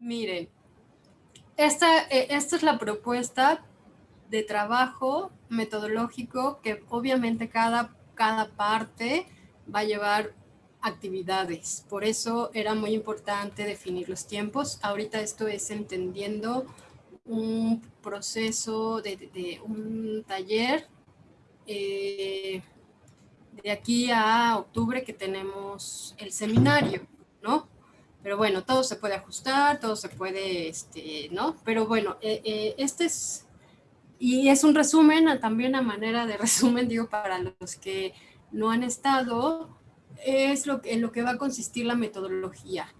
Miren, esta, eh, esta es la propuesta de trabajo metodológico que obviamente cada, cada parte va a llevar actividades. Por eso era muy importante definir los tiempos. Ahorita esto es entendiendo un proceso de, un taller eh, de aquí a octubre que tenemos el seminario, ¿no? Pero bueno, todo se puede ajustar, todo se puede, este, ¿no? Pero bueno, eh, eh, este es, y es un resumen, también a manera de resumen, digo, para los que no han estado, es lo que, en lo que va a consistir la metodología.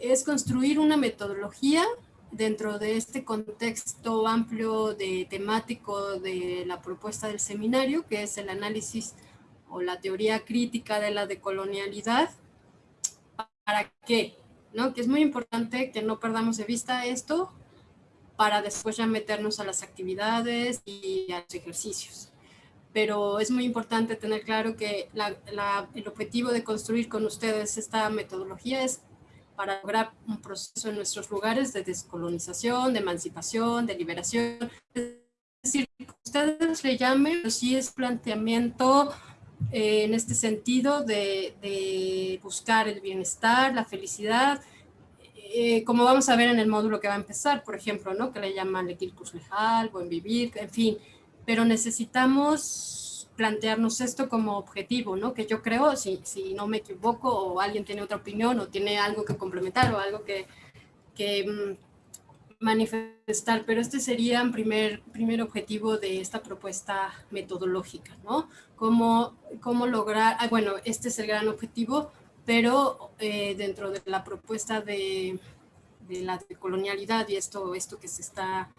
Es construir una metodología dentro de este contexto amplio de temático de la propuesta del seminario, que es el análisis o la teoría crítica de la decolonialidad. ¿Para qué? ¿No? Que es muy importante que no perdamos de vista esto para después ya meternos a las actividades y a los ejercicios pero es muy importante tener claro que el objetivo de construir con ustedes esta metodología es para lograr un proceso en nuestros lugares de descolonización, de emancipación, de liberación. Es decir, ustedes le llamen, pero sí es planteamiento eh, en este sentido de, buscar el bienestar, la felicidad, eh, como vamos a ver en el módulo que va a empezar, por ejemplo, ¿no? que le llaman Lequilcus Lejal, Buen Vivir, en fin, pero necesitamos plantearnos esto como objetivo, ¿no? Que yo creo, si, si no me equivoco o alguien tiene otra opinión o tiene algo que complementar o algo que, que mm, manifestar, pero este sería el primer, primer objetivo de esta propuesta metodológica, ¿no? Cómo, cómo lograr, ah, bueno, este es el gran objetivo, pero eh, dentro de la propuesta de, de la colonialidad y esto, esto que se está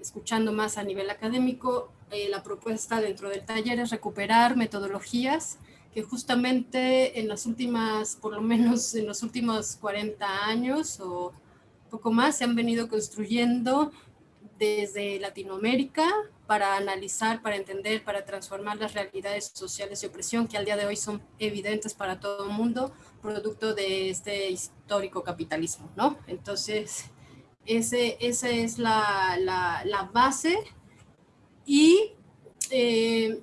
escuchando más a nivel académico, eh, la propuesta dentro del taller es recuperar metodologías que justamente en las últimas, por lo menos en los últimos 40 años o poco más, se han venido construyendo desde Latinoamérica para analizar, para entender, para transformar las realidades sociales de opresión que al día de hoy son evidentes para todo el mundo, producto de este histórico capitalismo, ¿no? Entonces, ese, esa es la, la, base y eh,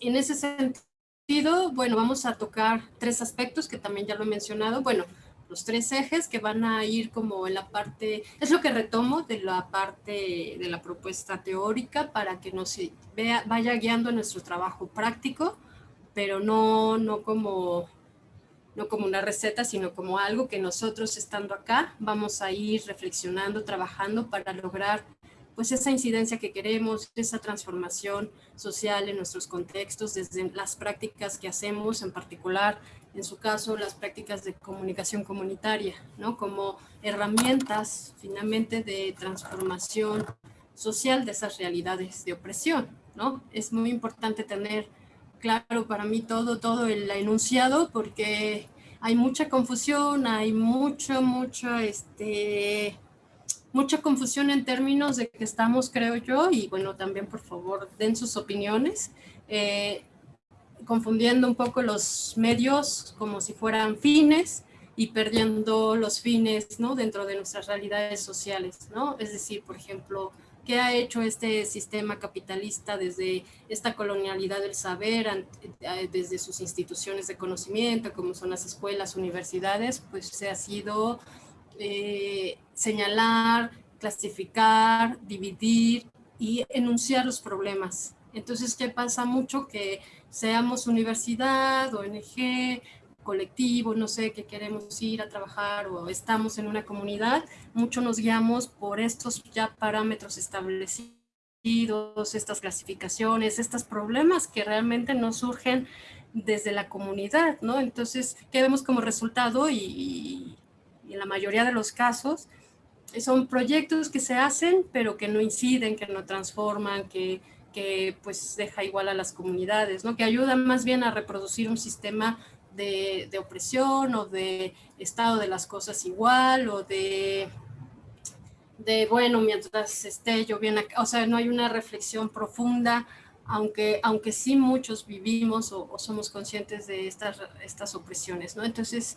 en ese sentido, bueno, vamos a tocar tres aspectos que también ya lo he mencionado. Bueno, los tres ejes que van a ir como en la parte, es lo que retomo de la parte de la propuesta teórica para que nos vea, vaya guiando nuestro trabajo práctico, pero no, no como no como una receta, sino como algo que nosotros estando acá vamos a ir reflexionando, trabajando para lograr pues esa incidencia que queremos, esa transformación social en nuestros contextos, desde las prácticas que hacemos, en particular, en su caso, las prácticas de comunicación comunitaria, ¿no? Como herramientas, finalmente, de transformación social de esas realidades de opresión, ¿no? Es muy importante tener claro para mí todo, todo el enunciado porque hay mucha confusión, hay mucho, mucho, este, mucha confusión en términos de que estamos, creo yo, y bueno, también por favor den sus opiniones, eh, confundiendo un poco los medios como si fueran fines y perdiendo los fines, ¿no? Dentro de nuestras realidades sociales, ¿no? Es decir, por ejemplo, ¿Qué ha hecho este sistema capitalista desde esta colonialidad del saber, eh, desde sus instituciones de conocimiento, como son las escuelas, universidades? Pues se ha sido eh, señalar, clasificar, dividir y enunciar los problemas. Entonces, ¿qué pasa mucho? Que seamos universidad, ONG, colectivo, no sé, que queremos ir a trabajar o estamos en una comunidad, mucho nos guiamos por estos ya parámetros establecidos, estas clasificaciones, estos problemas que realmente no surgen desde la comunidad, ¿no? Entonces, ¿qué vemos como resultado? Y, en la mayoría de los casos, son proyectos que se hacen, pero que no inciden, que no transforman, que, que pues deja igual a las comunidades, ¿no? Que ayudan más bien a reproducir un sistema de, opresión o de estado de las cosas igual o de, de bueno, mientras esté yo bien acá, o sea, no hay una reflexión profunda, aunque, aunque sí muchos vivimos o, somos conscientes de estas, estas opresiones, ¿no? Entonces,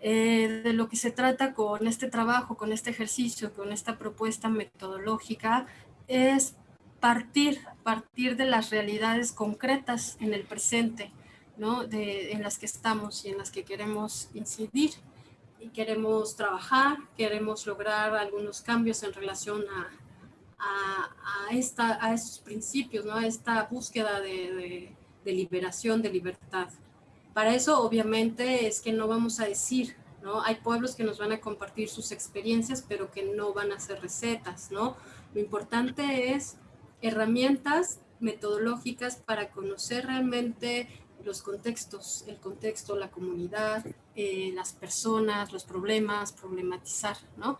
Eh, de lo que se trata con este trabajo, con este ejercicio, con esta propuesta metodológica, es partir, partir de las realidades concretas en el presente, ¿no? de, en las que estamos y en las que queremos incidir y queremos trabajar, queremos lograr algunos cambios en relación a, a, esta, a estos principios, ¿no? a esta búsqueda de, de, liberación, de libertad. Para eso, obviamente, es que no vamos a decir, ¿no? Hay pueblos que nos van a compartir sus experiencias, pero que no van a ser recetas, ¿no? Lo importante es herramientas metodológicas para conocer realmente los contextos, el contexto, la comunidad, eh, las personas, los problemas, problematizar, ¿no?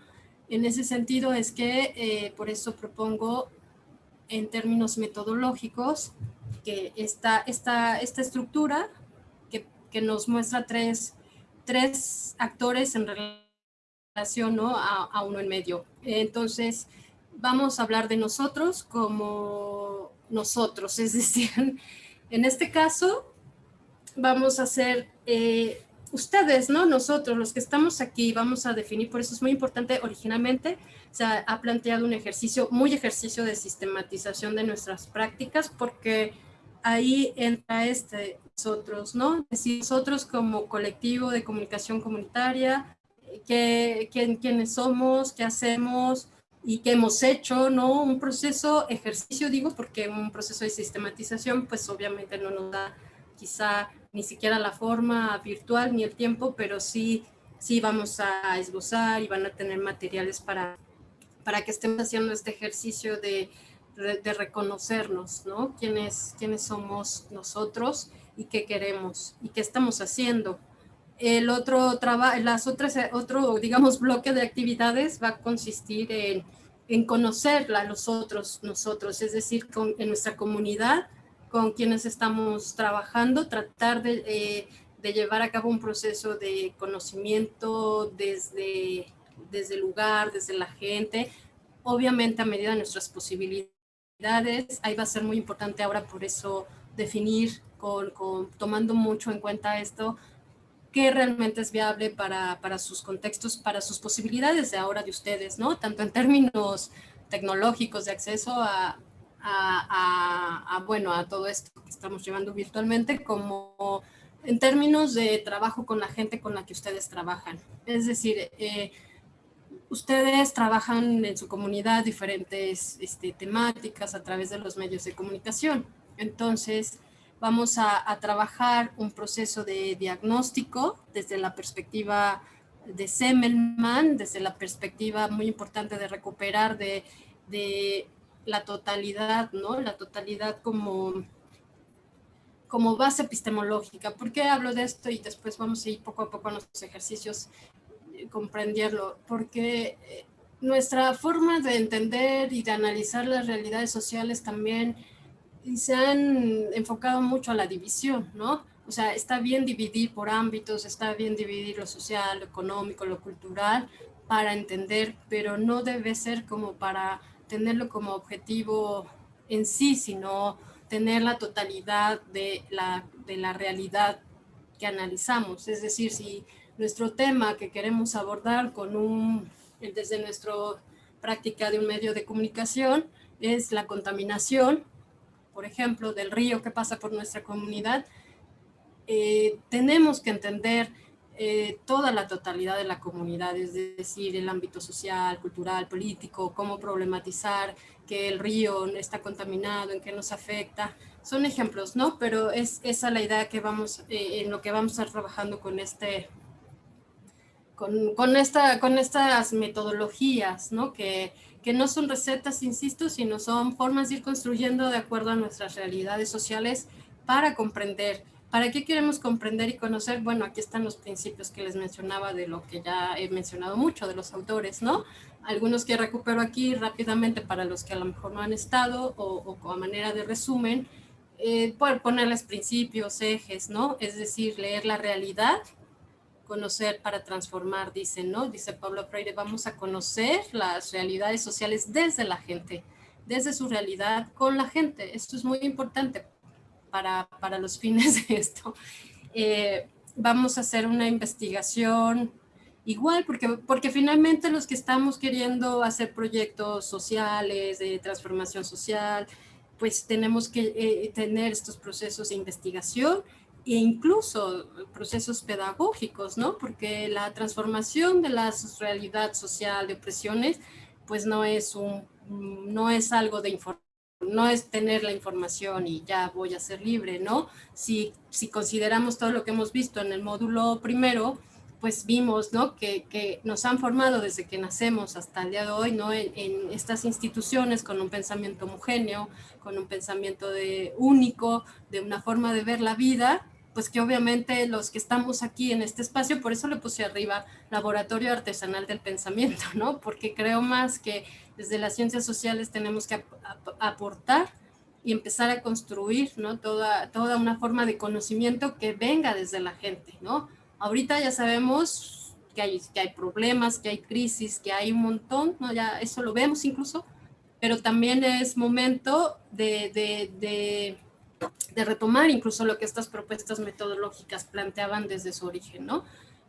En ese sentido es que eh, por eso propongo en términos metodológicos que esta, esta, esta estructura que, nos muestra tres, tres, actores en relación ¿no? a, a, uno en medio. Entonces, vamos a hablar de nosotros como nosotros, es decir, en este caso vamos a hacer eh, ustedes, ¿no? Nosotros, los que estamos aquí, vamos a definir, por eso es muy importante, originalmente se ha, planteado un ejercicio, muy ejercicio de sistematización de nuestras prácticas, porque ahí entra este, nosotros, ¿no? Es decir, nosotros como colectivo de comunicación comunitaria, que, quiénes somos, qué hacemos y qué hemos hecho, ¿no? Un proceso, ejercicio digo, porque un proceso de sistematización, pues obviamente no nos da quizá ni siquiera la forma virtual ni el tiempo, pero sí, sí vamos a esbozar y van a tener materiales para, para que estemos haciendo este ejercicio de, de reconocernos, ¿no? ¿Quiénes, quiénes somos nosotros y qué queremos y qué estamos haciendo. El otro trabajo, las otras, otro, digamos, bloque de actividades va a consistir en, en conocer a los otros, nosotros, es decir, con, en nuestra comunidad, con quienes estamos trabajando, tratar eh, de, llevar a cabo un proceso de conocimiento desde, desde el lugar, desde la gente, obviamente a medida de nuestras posibilidades. Ahí va a ser muy importante ahora por eso definir, con, tomando mucho en cuenta esto, qué realmente es viable para, sus contextos, para sus posibilidades de ahora de ustedes, ¿no? Tanto en términos tecnológicos de acceso a, a, bueno, a todo esto que estamos llevando virtualmente como en términos de trabajo con la gente con la que ustedes trabajan. Es decir, eh, ustedes trabajan en su comunidad diferentes este, temáticas a través de los medios de comunicación. Entonces, vamos a, trabajar un proceso de diagnóstico desde la perspectiva de Semmelman, desde la perspectiva muy importante de recuperar de, de la totalidad, ¿no? La totalidad como, como base epistemológica. ¿Por qué hablo de esto? Y después vamos a ir poco a poco a nuestros ejercicios comprenderlo. Porque eh, nuestra forma de entender y de analizar las realidades sociales también se han enfocado mucho a la división, ¿no? O sea, está bien dividir por ámbitos, está bien dividir lo social, lo económico, lo cultural para entender, pero no debe ser como para tenerlo como objetivo en sí, sino tener la totalidad de la, de la realidad que analizamos. Es decir, si nuestro tema que queremos abordar con un, desde nuestra práctica de un medio de comunicación es la contaminación, por ejemplo, del río que pasa por nuestra comunidad, eh, tenemos que entender eh, toda la totalidad de la comunidad, es decir, el ámbito social, cultural, político, cómo problematizar que el río está contaminado, en qué nos afecta. Son ejemplos, ¿no? Pero es esa la idea que vamos, eh, en lo que vamos a estar trabajando con este, con, con, esta, con estas metodologías, ¿no? Que, que no son recetas, insisto, sino son formas de ir construyendo de acuerdo a nuestras realidades sociales para comprender ¿Para qué queremos comprender y conocer? Bueno, aquí están los principios que les mencionaba de lo que ya he mencionado mucho de los autores, ¿no? Algunos que recupero aquí rápidamente para los que a lo mejor no han estado o, o a manera de resumen, eh, poder ponerles principios, ejes, ¿no? Es decir, leer la realidad, conocer para transformar, dicen, ¿no? Dice Pablo Freire, vamos a conocer las realidades sociales desde la gente, desde su realidad con la gente. Esto es muy importante para, para los fines de esto. Eh, vamos a hacer una investigación igual, porque, porque finalmente los que estamos queriendo hacer proyectos sociales, de transformación social, pues tenemos que eh, tener estos procesos de investigación e incluso procesos pedagógicos, ¿no? Porque la transformación de la realidad social de opresiones, pues no es, un, no es algo de no es tener la información y ya voy a ser libre, ¿no? Si, si consideramos todo lo que hemos visto en el módulo primero, pues vimos ¿no? que, nos han formado desde que nacemos hasta el día de hoy ¿no? En, estas instituciones con un pensamiento homogéneo, con un pensamiento de único, de una forma de ver la vida, pues que obviamente los que estamos aquí en este espacio, por eso le puse arriba Laboratorio Artesanal del Pensamiento, ¿no? porque creo más que desde las ciencias sociales tenemos que aportar y empezar a construir ¿no? toda, toda una forma de conocimiento que venga desde la gente, ¿no? Ahorita ya sabemos que hay, que hay problemas, que hay crisis, que hay un montón, ¿no? ya eso lo vemos incluso, pero también es momento de, retomar incluso lo que estas propuestas metodológicas planteaban desde su origen, ¿no?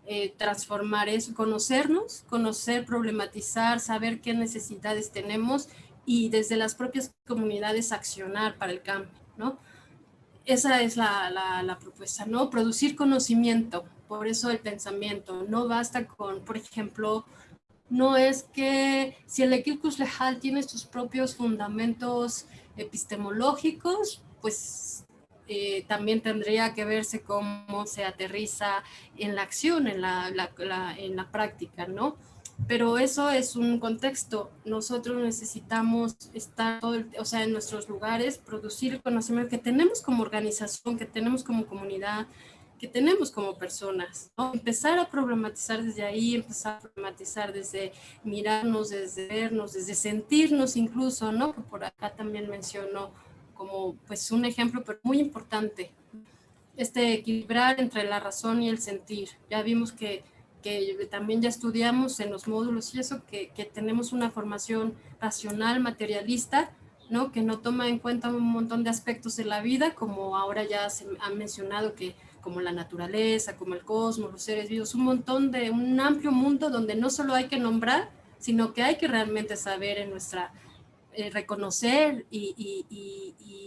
Eh, transformar eso, conocernos, conocer, problematizar, saber qué necesidades tenemos y desde las propias comunidades accionar para el cambio, ¿no? Esa es la, la, la propuesta, ¿no? Producir conocimiento, por eso el pensamiento. No basta con, por ejemplo, no es que si el Equilcus Lejal tiene sus propios fundamentos epistemológicos, pues eh, también tendría que verse cómo se aterriza en la acción, en la, en la práctica, ¿no? Pero eso es un contexto. Nosotros necesitamos estar, todo o sea, en nuestros lugares, producir el conocimiento que tenemos como organización, que tenemos como comunidad, que tenemos como personas. Empezar a problematizar desde ahí, empezar a problematizar desde mirarnos, desde vernos, desde sentirnos incluso, ¿no? Por acá también menciono como pues un ejemplo pero muy importante. Este equilibrar entre la razón y el sentir. Ya vimos que, que también ya estudiamos en los módulos y eso, que, que tenemos una formación racional, materialista, ¿no? que no toma en cuenta un montón de aspectos de la vida, como ahora ya se ha mencionado que como la naturaleza, como el cosmos, los seres vivos, un montón de un amplio mundo donde no solo hay que nombrar, sino que hay que realmente saber en nuestra, eh, reconocer y,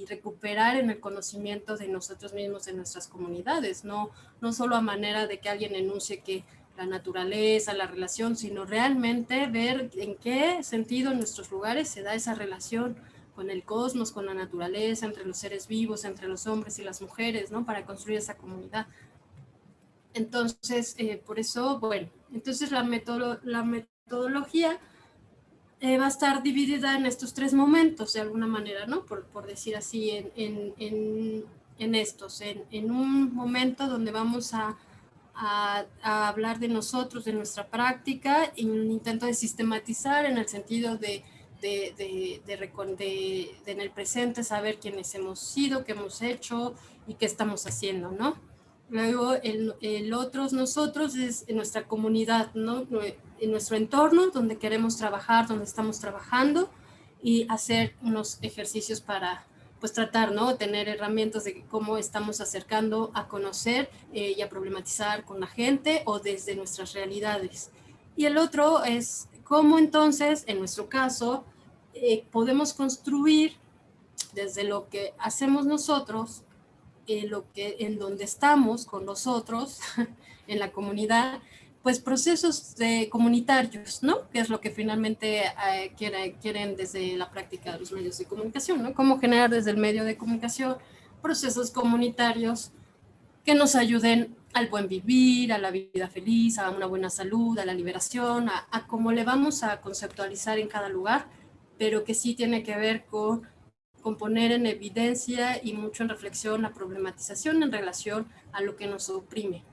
recuperar en el conocimiento de nosotros mismos, de nuestras comunidades, no, no solo a manera de que alguien enuncie que la naturaleza, la relación, sino realmente ver en qué sentido en nuestros lugares se da esa relación con el cosmos, con la naturaleza, entre los seres vivos, entre los hombres y las mujeres, ¿no? Para construir esa comunidad. Entonces, eh, por eso, bueno, entonces la metodología eh, va a estar dividida en estos tres momentos, de alguna manera, ¿no? Por, por decir así, en, en, en, estos, en, un momento donde vamos a, a, a, hablar de nosotros, de nuestra práctica, en un intento de sistematizar en el sentido de de, de, de, en el presente saber quiénes hemos sido, qué hemos hecho y qué estamos haciendo, ¿no? Luego el, el otros nosotros es en nuestra comunidad, ¿no? En nuestro entorno donde queremos trabajar, donde estamos trabajando y hacer unos ejercicios para pues tratar, ¿no? Tener herramientas de cómo estamos acercando a conocer eh, y a problematizar con la gente o desde nuestras realidades. Y el otro es cómo entonces, en nuestro caso, eh, podemos construir desde lo que hacemos nosotros, eh, lo que, en donde estamos con nosotros, en la comunidad, pues procesos de comunitarios, ¿no? Que es lo que finalmente eh, quieren desde la práctica de los medios de comunicación, ¿no? Cómo generar desde el medio de comunicación procesos comunitarios que nos ayuden al buen vivir, a la vida feliz, a una buena salud, a la liberación, a, cómo le vamos a conceptualizar en cada lugar pero que sí tiene que ver con, con poner en evidencia y mucho en reflexión la problematización en relación a lo que nos oprime,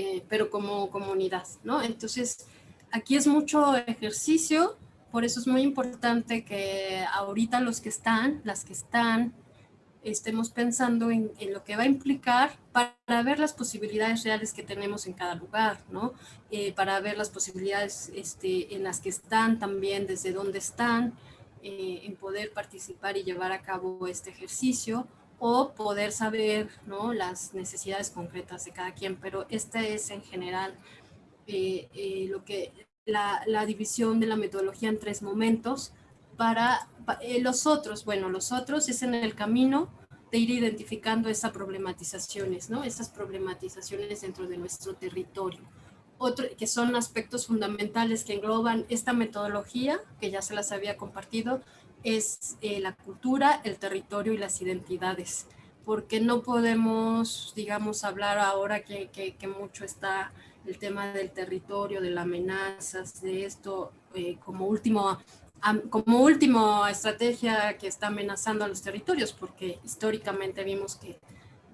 eh, pero como comunidad, ¿no? Entonces, aquí es mucho ejercicio, por eso es muy importante que ahorita los que están, las que están, estemos pensando en, lo que va a implicar para ver las posibilidades reales que tenemos en cada lugar, ¿no? Eh, para ver las posibilidades este, en las que están también, desde dónde están, eh, en poder participar y llevar a cabo este ejercicio, o poder saber ¿no? las necesidades concretas de cada quien, pero esta es en general eh, eh, lo que la, la, división de la metodología en tres momentos para eh, los otros, bueno, los otros es en el camino de ir identificando esas problematizaciones, ¿no? Esas problematizaciones dentro de nuestro territorio. Otro, que son aspectos fundamentales que engloban esta metodología, que ya se las había compartido, es eh, la cultura, el territorio y las identidades, porque no podemos, digamos, hablar ahora que, que, mucho está el tema del territorio, de las amenazas, de esto eh, como último como última estrategia que está amenazando a los territorios, porque históricamente vimos que,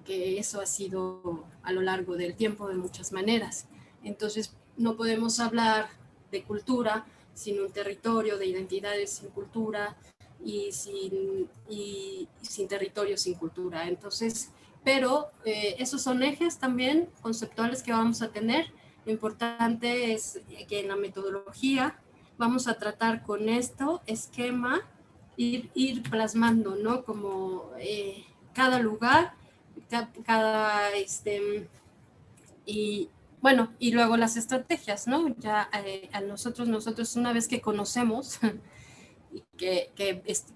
que, eso ha sido a lo largo del tiempo de muchas maneras. Entonces, no podemos hablar de cultura sin un territorio, de identidades sin cultura, y sin, y sin territorio, sin cultura. Entonces, pero eh, esos son ejes también conceptuales que vamos a tener. Lo importante es que en la metodología vamos a tratar con esto, esquema, ir, ir plasmando, ¿no? Como eh, cada lugar, cada, este, y bueno, y luego las estrategias, ¿no? Ya eh, a nosotros, nosotros una vez que conocemos que,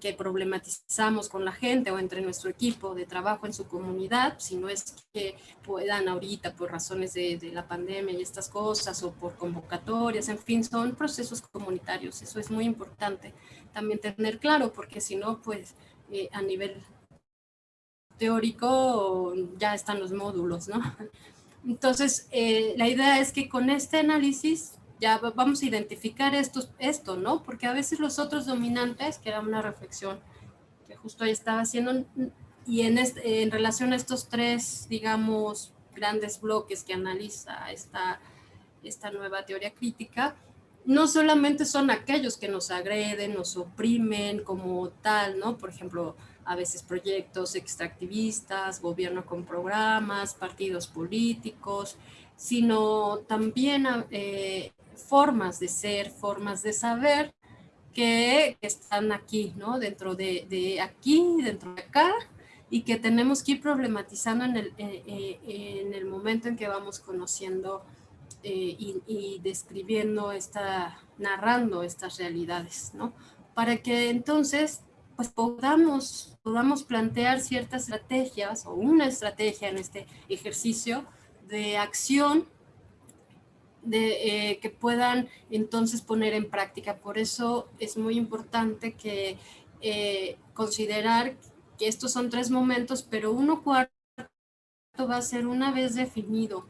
que, problematizamos con la gente o entre nuestro equipo de trabajo en su comunidad, si no es que puedan ahorita por razones de, la pandemia y estas cosas o por convocatorias, en fin, son procesos comunitarios, eso es muy importante también tener claro, porque si no, pues eh, a nivel teórico ya están los módulos, ¿no? Entonces, eh, la idea es que con este análisis ya vamos a identificar esto, esto, ¿no? Porque a veces los otros dominantes, que era una reflexión que justo estaba haciendo, y en, en relación a estos tres, digamos, grandes bloques que analiza esta, esta nueva teoría crítica, no solamente son aquellos que nos agreden, nos oprimen como tal, ¿no? Por ejemplo, a veces proyectos extractivistas, gobierno con programas, partidos políticos, sino también eh, formas de ser, formas de saber que, están aquí, ¿no? Dentro de, aquí, dentro de acá, y que tenemos que ir problematizando en el, eh, eh, en el momento en que vamos conociendo eh, y, describiendo, esta, narrando estas realidades, ¿no? Para que entonces pues podamos, podamos plantear ciertas estrategias o una estrategia en este ejercicio de acción de, eh, que puedan entonces poner en práctica. Por eso es muy importante que eh, considerar que estos son tres momentos, pero uno cuarto va a ser una vez definido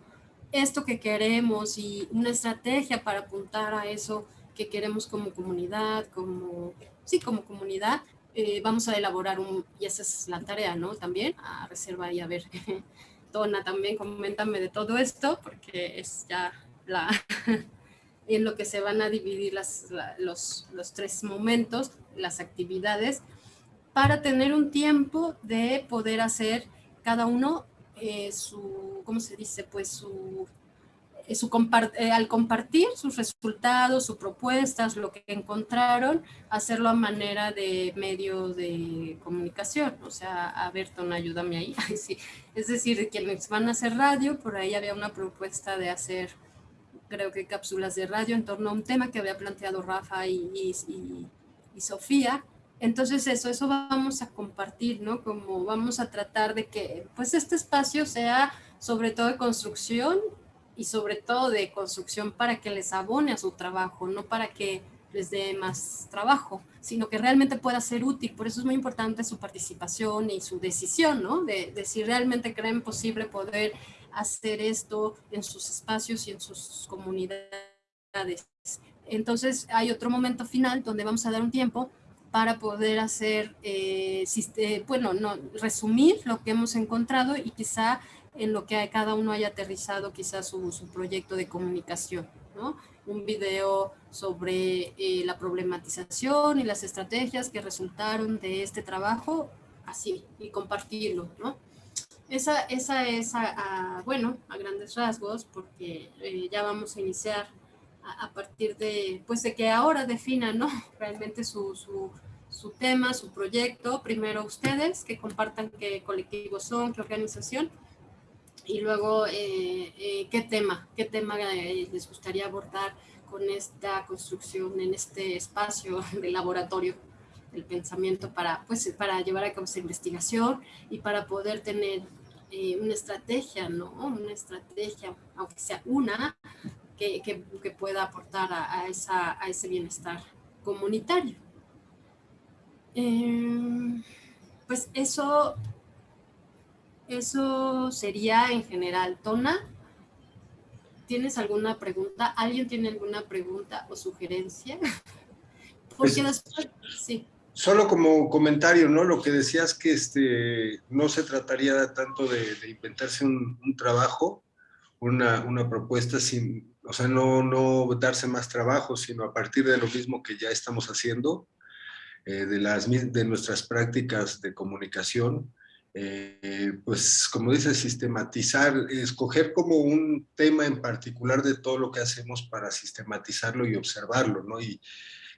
esto que queremos y una estrategia para apuntar a eso que queremos como comunidad, como, sí, como comunidad, eh, vamos a elaborar un, y esa es la tarea, ¿no? También, a reserva y a ver, Tona también, coméntame de todo esto, porque es ya la, en lo que se van a dividir las, los, los, tres momentos, las actividades, para tener un tiempo de poder hacer cada uno eh, su, ¿cómo se dice? Pues su eh, eh, al compartir sus resultados, sus propuestas, lo que encontraron, hacerlo a manera de medio de comunicación. O sea, a ver, ayúdame ahí. sí. Es decir, quienes van a hacer radio, por ahí había una propuesta de hacer, creo que cápsulas de radio en torno a un tema que había planteado Rafa y, y, y Sofía. Entonces eso, eso vamos a compartir, ¿no? Como vamos a tratar de que pues este espacio sea sobre todo de construcción y sobre todo de construcción para que les abone a su trabajo, no para que les dé más trabajo, sino que realmente pueda ser útil. Por eso es muy importante su participación y su decisión, ¿no? De, de si realmente creen posible poder hacer esto en sus espacios y en sus comunidades. Entonces hay otro momento final donde vamos a dar un tiempo para poder hacer, eh, eh, bueno, no, resumir lo que hemos encontrado y quizá en lo que cada uno haya aterrizado quizás su, proyecto de comunicación, ¿no? Un video sobre eh, la problematización y las estrategias que resultaron de este trabajo, así, y compartirlo, ¿no? Esa, esa es, a, bueno, a grandes rasgos, porque eh, ya vamos a iniciar a, partir de, pues de que ahora defina, ¿no? Realmente su, su, su tema, su proyecto, primero ustedes, que compartan qué colectivos son, qué organización, y luego eh, eh, qué tema, qué tema eh, les gustaría abordar con esta construcción en este espacio de laboratorio del pensamiento para, pues, para llevar a cabo esa investigación y para poder tener una estrategia, ¿no? Una estrategia, aunque sea una, que, que, pueda aportar a, esa, a ese bienestar comunitario. pues eso eso sería en general. Tona, ¿tienes alguna pregunta? ¿Alguien tiene alguna pregunta o sugerencia? Porque después, sí. Solo como comentario, ¿no? Lo que decías que este, no se trataría tanto de, inventarse un, trabajo, una, propuesta sin, o sea, no, darse más trabajo, sino a partir de lo mismo que ya estamos haciendo, eh, de, las, de nuestras prácticas de comunicación, eh, pues como dice, sistematizar, escoger como un tema en particular de todo lo que hacemos para sistematizarlo y observarlo, ¿no?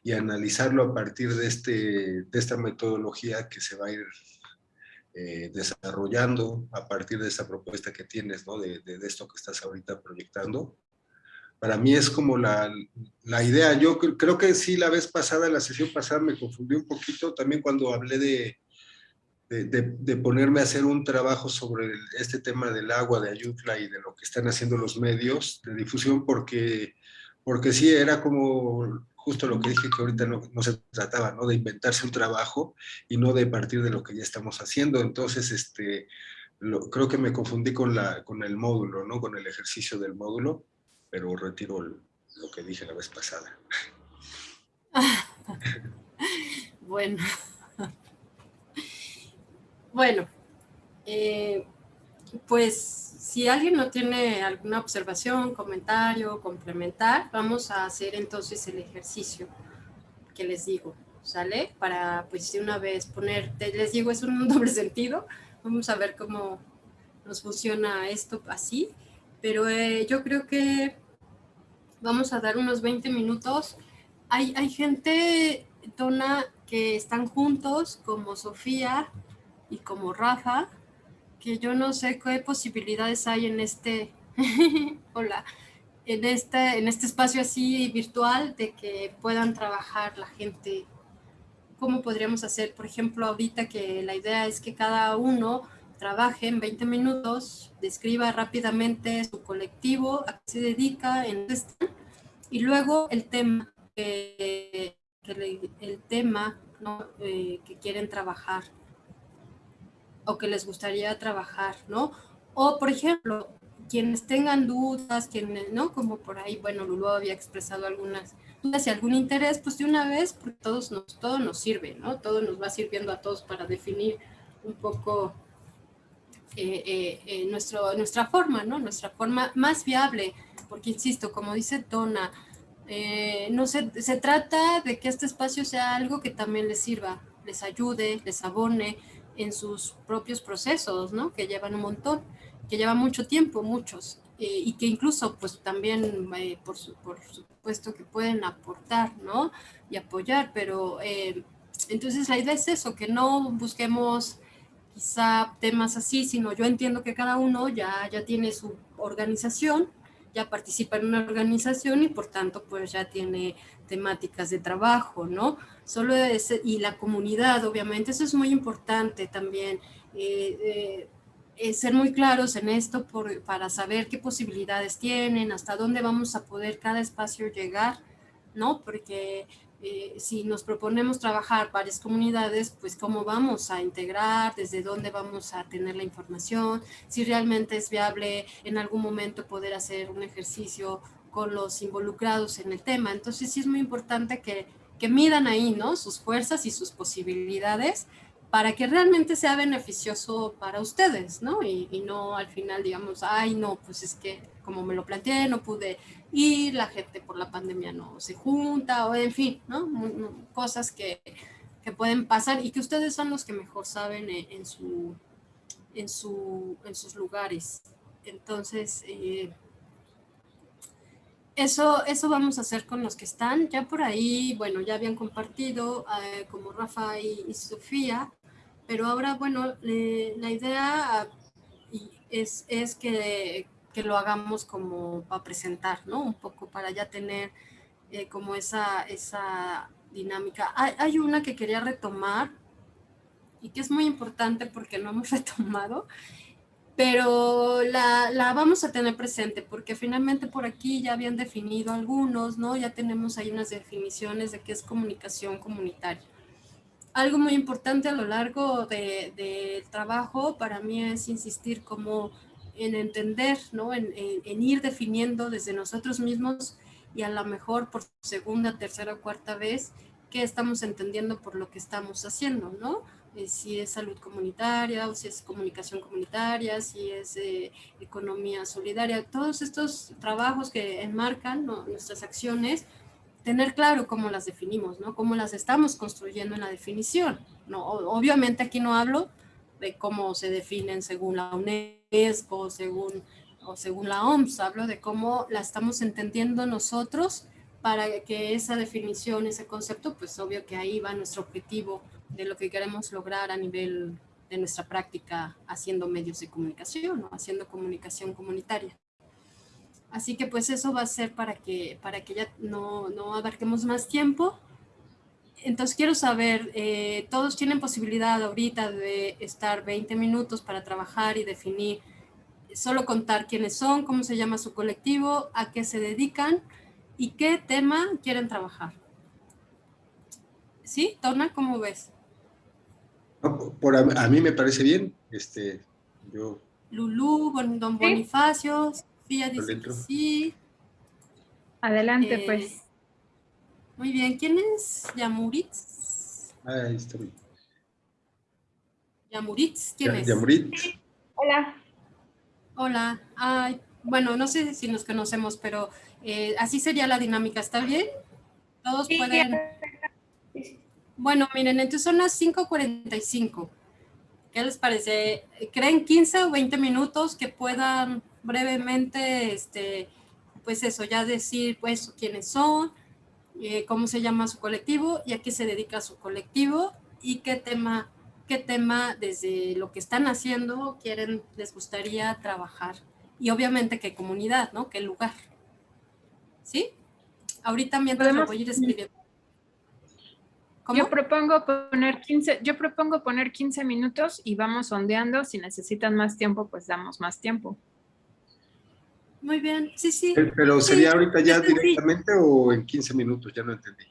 Y analizarlo a partir de, este, de esta metodología que se va a ir eh, desarrollando a partir de esta propuesta que tienes, ¿no? De, de, esto que estás ahorita proyectando. Para mí es como la, la idea. Yo creo que sí, la vez pasada, la sesión pasada me confundí un poquito también cuando hablé de, de, ponerme a hacer un trabajo sobre este tema del agua de Ayutla y de lo que están haciendo los medios de difusión, porque, porque sí, era como justo lo que dije que ahorita no, se trataba, ¿no? De inventarse un trabajo y no de partir de lo que ya estamos haciendo. Entonces, este, creo que me confundí con, la, con el módulo, ¿no? Con el ejercicio del módulo, pero retiro lo que dije la vez pasada. bueno. Bueno, eh, pues si alguien no tiene alguna observación, comentario, complementar, vamos a hacer entonces el ejercicio que les digo, ¿sale? Para pues de una vez poner, les digo, es un doble sentido, vamos a ver cómo nos funciona esto así, pero eh, yo creo que vamos a dar unos 20 minutos. Hay, hay gente, Tona, que están juntos, como Sofía, y como Rafa, que yo no sé qué posibilidades hay en este, hola, en este, en este espacio así virtual de que puedan trabajar la gente. ¿Cómo podríamos hacer? Por ejemplo, ahorita que la idea es que cada uno trabaje en 20 minutos, describa rápidamente su colectivo, a qué se dedica, en y luego el tema, el tema eh, que quieren trabajar o que les gustaría trabajar, ¿no? O, por ejemplo, quienes tengan dudas, quienes, ¿no? Como por ahí, bueno, Lulu había expresado algunas dudas y algún interés, pues de una vez, porque todos nos, todo nos sirve, ¿no? Todo nos va sirviendo a todos para definir un poco eh, eh, eh, nuestro, nuestra forma, ¿no? Nuestra forma más viable, porque insisto, como dice Donna, no se, se trata de que este espacio sea algo que también les sirva, les ayude, les abone, en sus propios procesos, ¿no? Que llevan un montón, que llevan mucho tiempo, muchos, eh, y que incluso pues también eh, por, por, supuesto que pueden aportar, ¿no? Y apoyar, pero eh, entonces la idea es eso, que no busquemos quizá temas así, sino yo entiendo que cada uno ya, ya tiene su organización, ya participa en una organización y por tanto pues ya tiene temáticas de trabajo, ¿no? Solo y la comunidad, obviamente, eso es muy importante también, eh, eh, ser muy claros en esto por, para saber qué posibilidades tienen, hasta dónde vamos a poder cada espacio llegar, ¿no? Porque eh, si nos proponemos trabajar varias comunidades, pues cómo vamos a integrar, desde dónde vamos a tener la información, si realmente es viable en algún momento poder hacer un ejercicio con los involucrados en el tema. Entonces sí es muy importante que, que midan ahí, ¿no? Sus fuerzas y sus posibilidades para que realmente sea beneficioso para ustedes, ¿no? Y, no al final digamos, ay, no, pues es que como me lo planteé, no pude y la gente por la pandemia no se junta, o en fin, ¿no? Cosas que, que pueden pasar y que ustedes son los que mejor saben en, su, en, su, en sus lugares. Entonces, eh, eso, eso vamos a hacer con los que están. Ya por ahí, bueno, ya habían compartido eh, como Rafa y, Sofía, pero ahora, bueno, la idea es, es que, que, lo hagamos como para presentar, ¿no? Un poco para ya tener eh, como esa, esa dinámica. Hay, hay, una que quería retomar y que es muy importante porque no hemos retomado, pero la, la, vamos a tener presente porque finalmente por aquí ya habían definido algunos, ¿no? Ya tenemos ahí unas definiciones de qué es comunicación comunitaria. Algo muy importante a lo largo del de, trabajo para mí es insistir como en entender, ¿no? En, ir definiendo desde nosotros mismos y a lo mejor por segunda, tercera o cuarta vez qué estamos entendiendo por lo que estamos haciendo, ¿no? Eh, si es salud comunitaria o si es comunicación comunitaria, si es eh, economía solidaria, todos estos trabajos que enmarcan nuestras acciones, tener claro cómo las definimos, ¿no? Cómo las estamos construyendo en la definición, ¿no? Obviamente aquí no hablo de cómo se definen según la UNESCO, según, o según la OMS, hablo de cómo la estamos entendiendo nosotros para que esa definición, ese concepto, pues obvio que ahí va nuestro objetivo de lo que queremos lograr a nivel de nuestra práctica haciendo medios de comunicación haciendo comunicación comunitaria. Así que pues eso va a ser para que, para que ya no, no abarquemos más tiempo. Entonces quiero saber, eh, ¿todos tienen posibilidad ahorita de estar 20 minutos para trabajar y definir, solo contar quiénes son, cómo se llama su colectivo, a qué se dedican? y qué tema quieren trabajar. ¿Sí? Tona, ¿cómo ves? Por, a, mí me parece bien. Este, yo... Lulú, don Bonifacio, Sofía dice sí. Adelante, eh, pues. Muy bien, ¿quién es Yamuritz? Ah, ahí está bien. Yamuritz, ¿quién es? Yamuritz. Hola. Hola. Ay, bueno, no sé si nos conocemos, pero eh, así sería la dinámica, ¿está bien? Todos pueden... Bueno, miren, entonces son las 5.45. ¿Qué les parece? ¿Creen 15 o 20 minutos que puedan brevemente, este, pues eso, ya decir pues quiénes son, eh, cómo se llama su colectivo y a qué se dedica su colectivo y qué tema, qué tema desde lo que están haciendo quieren, les gustaría trabajar? Y obviamente qué comunidad, ¿no? ¿Qué lugar? ¿Sí? Ahorita mientras lo voy a ir escribiendo. Yo propongo poner 15, yo propongo poner 15 minutos y vamos sondeando. Si necesitan más tiempo, pues damos más tiempo. Muy bien, sí, sí. Pero sería ahorita ya directamente o en 15 minutos, ya no entendí.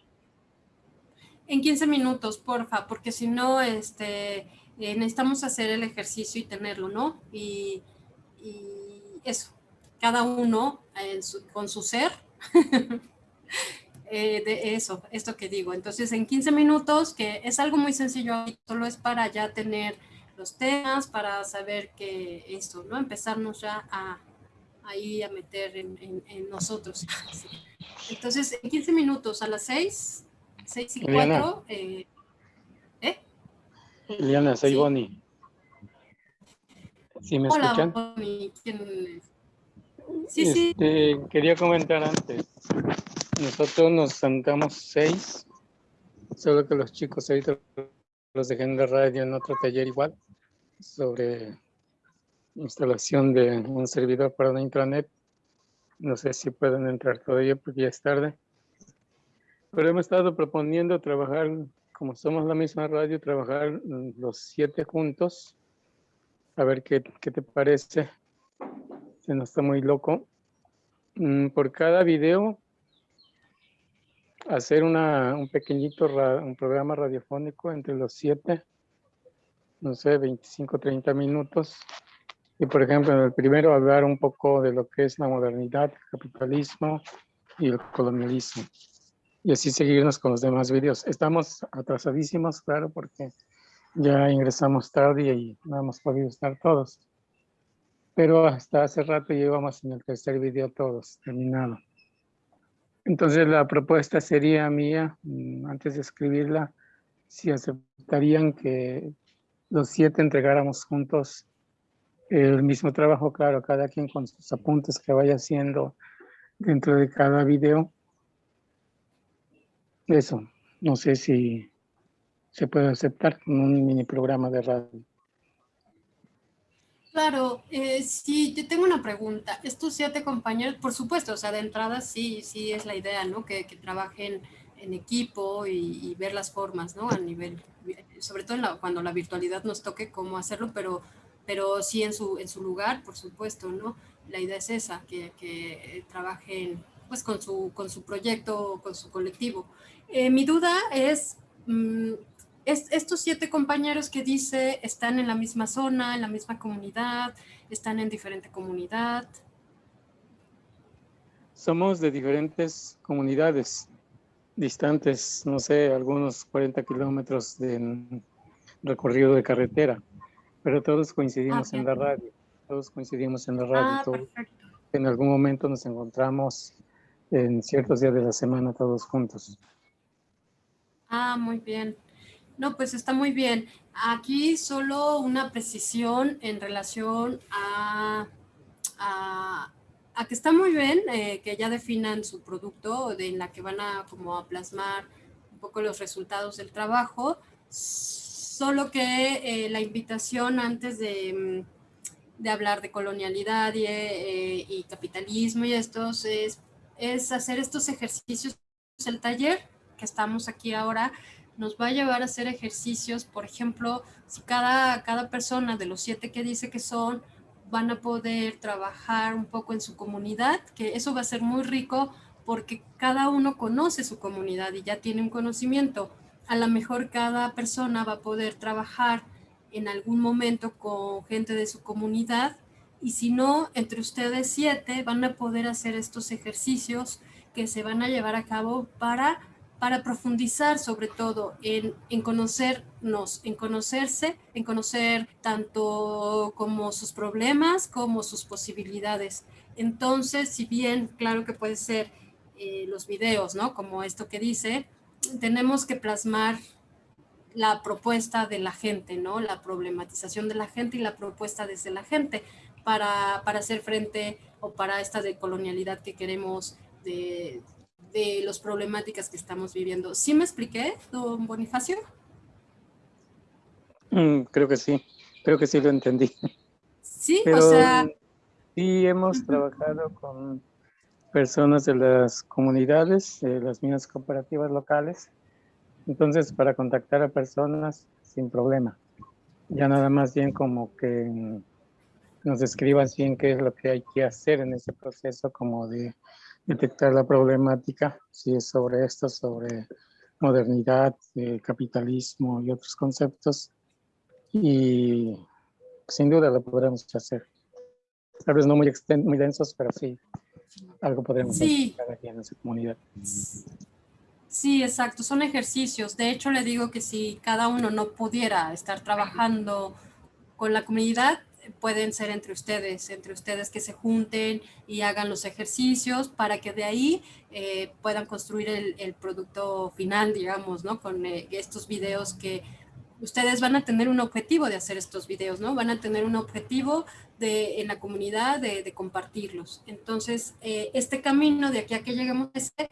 En 15 minutos, porfa, porque si no, este, eh, necesitamos hacer el ejercicio y tenerlo, ¿no? Y, eso, cada uno con su ser Eh, de eso, esto que digo. Entonces, en 15 minutos, que es algo muy sencillo, solo es para ya tener los temas, para saber que esto, ¿no? Empezarnos ya a ahí a meter en, nosotros. Entonces, en 15 minutos, a las 6, 6 y 4, eh, ¿eh? Liliana, soy Bonnie. ¿Sí me Hola, escuchan? Bonnie. ¿Quién Sí, sí. Este, quería comentar antes. Nosotros nos sentamos seis, solo que los chicos ahorita los dejé en la radio en otro taller igual, sobre instalación de un servidor para una intranet. No sé si pueden entrar todavía porque ya es tarde. Pero hemos estado proponiendo trabajar, como somos la misma radio, trabajar los siete juntos. A ver qué, qué te parece se nos está muy loco. Mm, por cada video, hacer una, un pequeñito un programa radiofónico entre los siete, no sé, 25, 30 minutos. Y por ejemplo, en el primero hablar un poco de lo que es la modernidad, el capitalismo y el colonialismo. Y así seguirnos con los demás videos. Estamos atrasadísimos, claro, porque ya ingresamos tarde y no hemos podido estar todos pero hasta hace rato llevamos en el tercer video todos, terminado. Entonces la propuesta sería mía, mm, antes de escribirla, si aceptarían que los siete entregáramos juntos el mismo trabajo, claro, cada quien con sus apuntes que vaya haciendo dentro de cada video. Eso, no sé si se puede aceptar con un mini programa de radio. Claro, eh, sí, yo tengo una pregunta. Estos siete compañeros, por supuesto, o sea, de entrada sí, sí es la idea, ¿no? Que, trabajen en equipo y, ver las formas, ¿no? A nivel, sobre todo cuando la virtualidad nos toque cómo hacerlo, pero, pero sí en su, en su lugar, por supuesto, ¿no? La idea es esa, que, trabajen pues con su, con su proyecto, con su colectivo. Eh, mi duda es, mm, estos siete compañeros que dice están en la misma zona, en la misma comunidad, están en diferente comunidad. Somos de diferentes comunidades distantes, no sé, algunos 40 kilómetros de recorrido de carretera, pero todos coincidimos ah, en la radio, todos coincidimos en la radio. Ah, en algún momento nos encontramos en ciertos días de la semana todos juntos. Ah, muy bien. No, pues está muy bien. Aquí solo una precisión en relación a, a, que está muy bien eh, que ya definan su producto de, en la que van a como a plasmar un poco los resultados del trabajo, solo que eh, la invitación antes de, de, hablar de colonialidad y, eh, y capitalismo y estos es, es hacer estos ejercicios, el taller que estamos aquí ahora, nos va a llevar a hacer ejercicios, por ejemplo, si cada, cada persona de los siete que dice que son, van a poder trabajar un poco en su comunidad, que eso va a ser muy rico porque cada uno conoce su comunidad y ya tiene un conocimiento. A lo mejor cada persona va a poder trabajar en algún momento con gente de su comunidad y si no, entre ustedes siete van a poder hacer estos ejercicios que se van a llevar a cabo para para profundizar sobre todo en, en, conocernos, en conocerse, en conocer tanto como sus problemas como sus posibilidades. Entonces, si bien, claro que puede ser eh, los videos, ¿no? Como esto que dice, tenemos que plasmar la propuesta de la gente, ¿no? La problematización de la gente y la propuesta desde la gente para, para hacer frente o para esta decolonialidad que queremos de, de las problemáticas que estamos viviendo. ¿Sí me expliqué, don Bonifacio? Mm, creo que sí, creo que sí lo entendí. Sí, o sea... Sí, hemos trabajado con personas de las comunidades, de las minas cooperativas locales, entonces para contactar a personas sin problema. Ya nada más bien como que nos escriban bien qué es lo que hay que hacer en ese proceso como de detectar la problemática, si es sobre esto, sobre modernidad, eh, capitalismo y otros conceptos. Y sin duda lo podremos hacer. Tal vez no muy, muy densos, pero sí, algo podremos sí. hacer aquí en esa comunidad. Sí, exacto, son ejercicios. De hecho, le digo que si cada uno no pudiera estar trabajando con la comunidad, pueden ser entre ustedes, entre ustedes que se junten y hagan los ejercicios para que de ahí eh, puedan construir el, producto final, digamos, ¿no? Con eh, estos videos que ustedes van a tener un objetivo de hacer estos videos, ¿no? Van a tener un objetivo de, en la comunidad de, compartirlos. Entonces, eh, este camino de aquí a que lleguemos a ese,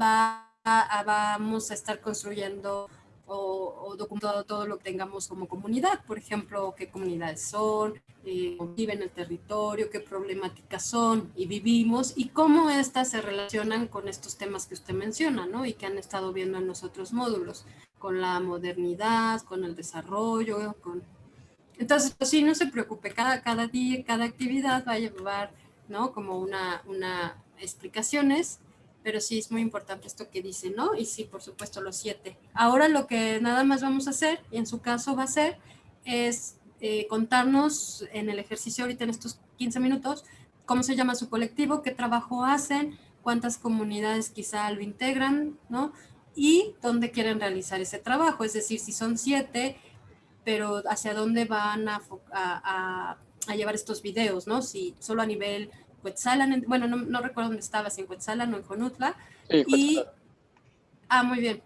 va a, vamos a estar construyendo o, documentado todo lo que tengamos como comunidad, por ejemplo, qué comunidades son, eh, viven en el territorio, qué problemáticas son y vivimos y cómo éstas se relacionan con estos temas que usted menciona, ¿no? Y que han estado viendo en los otros módulos, con la modernidad, con el desarrollo, con... Entonces, pues sí, no se preocupe, cada, cada día, cada actividad va a llevar, ¿no? Como una, una explicaciones pero sí es muy importante esto que dice, ¿no? Y sí, por supuesto, los siete. Ahora lo que nada más vamos a hacer, y en su caso va a ser, es eh, contarnos en el ejercicio ahorita en estos 15 minutos, cómo se llama su colectivo, qué trabajo hacen, cuántas comunidades quizá lo integran, ¿no? Y dónde quieren realizar ese trabajo, es decir, si son siete, pero hacia dónde van a, a, a llevar estos videos, ¿no? Si solo a nivel Cuetzalan, bueno, no, recuerdo dónde estaba, si en Cuetzalan o en Conutla. y, ah, muy bien.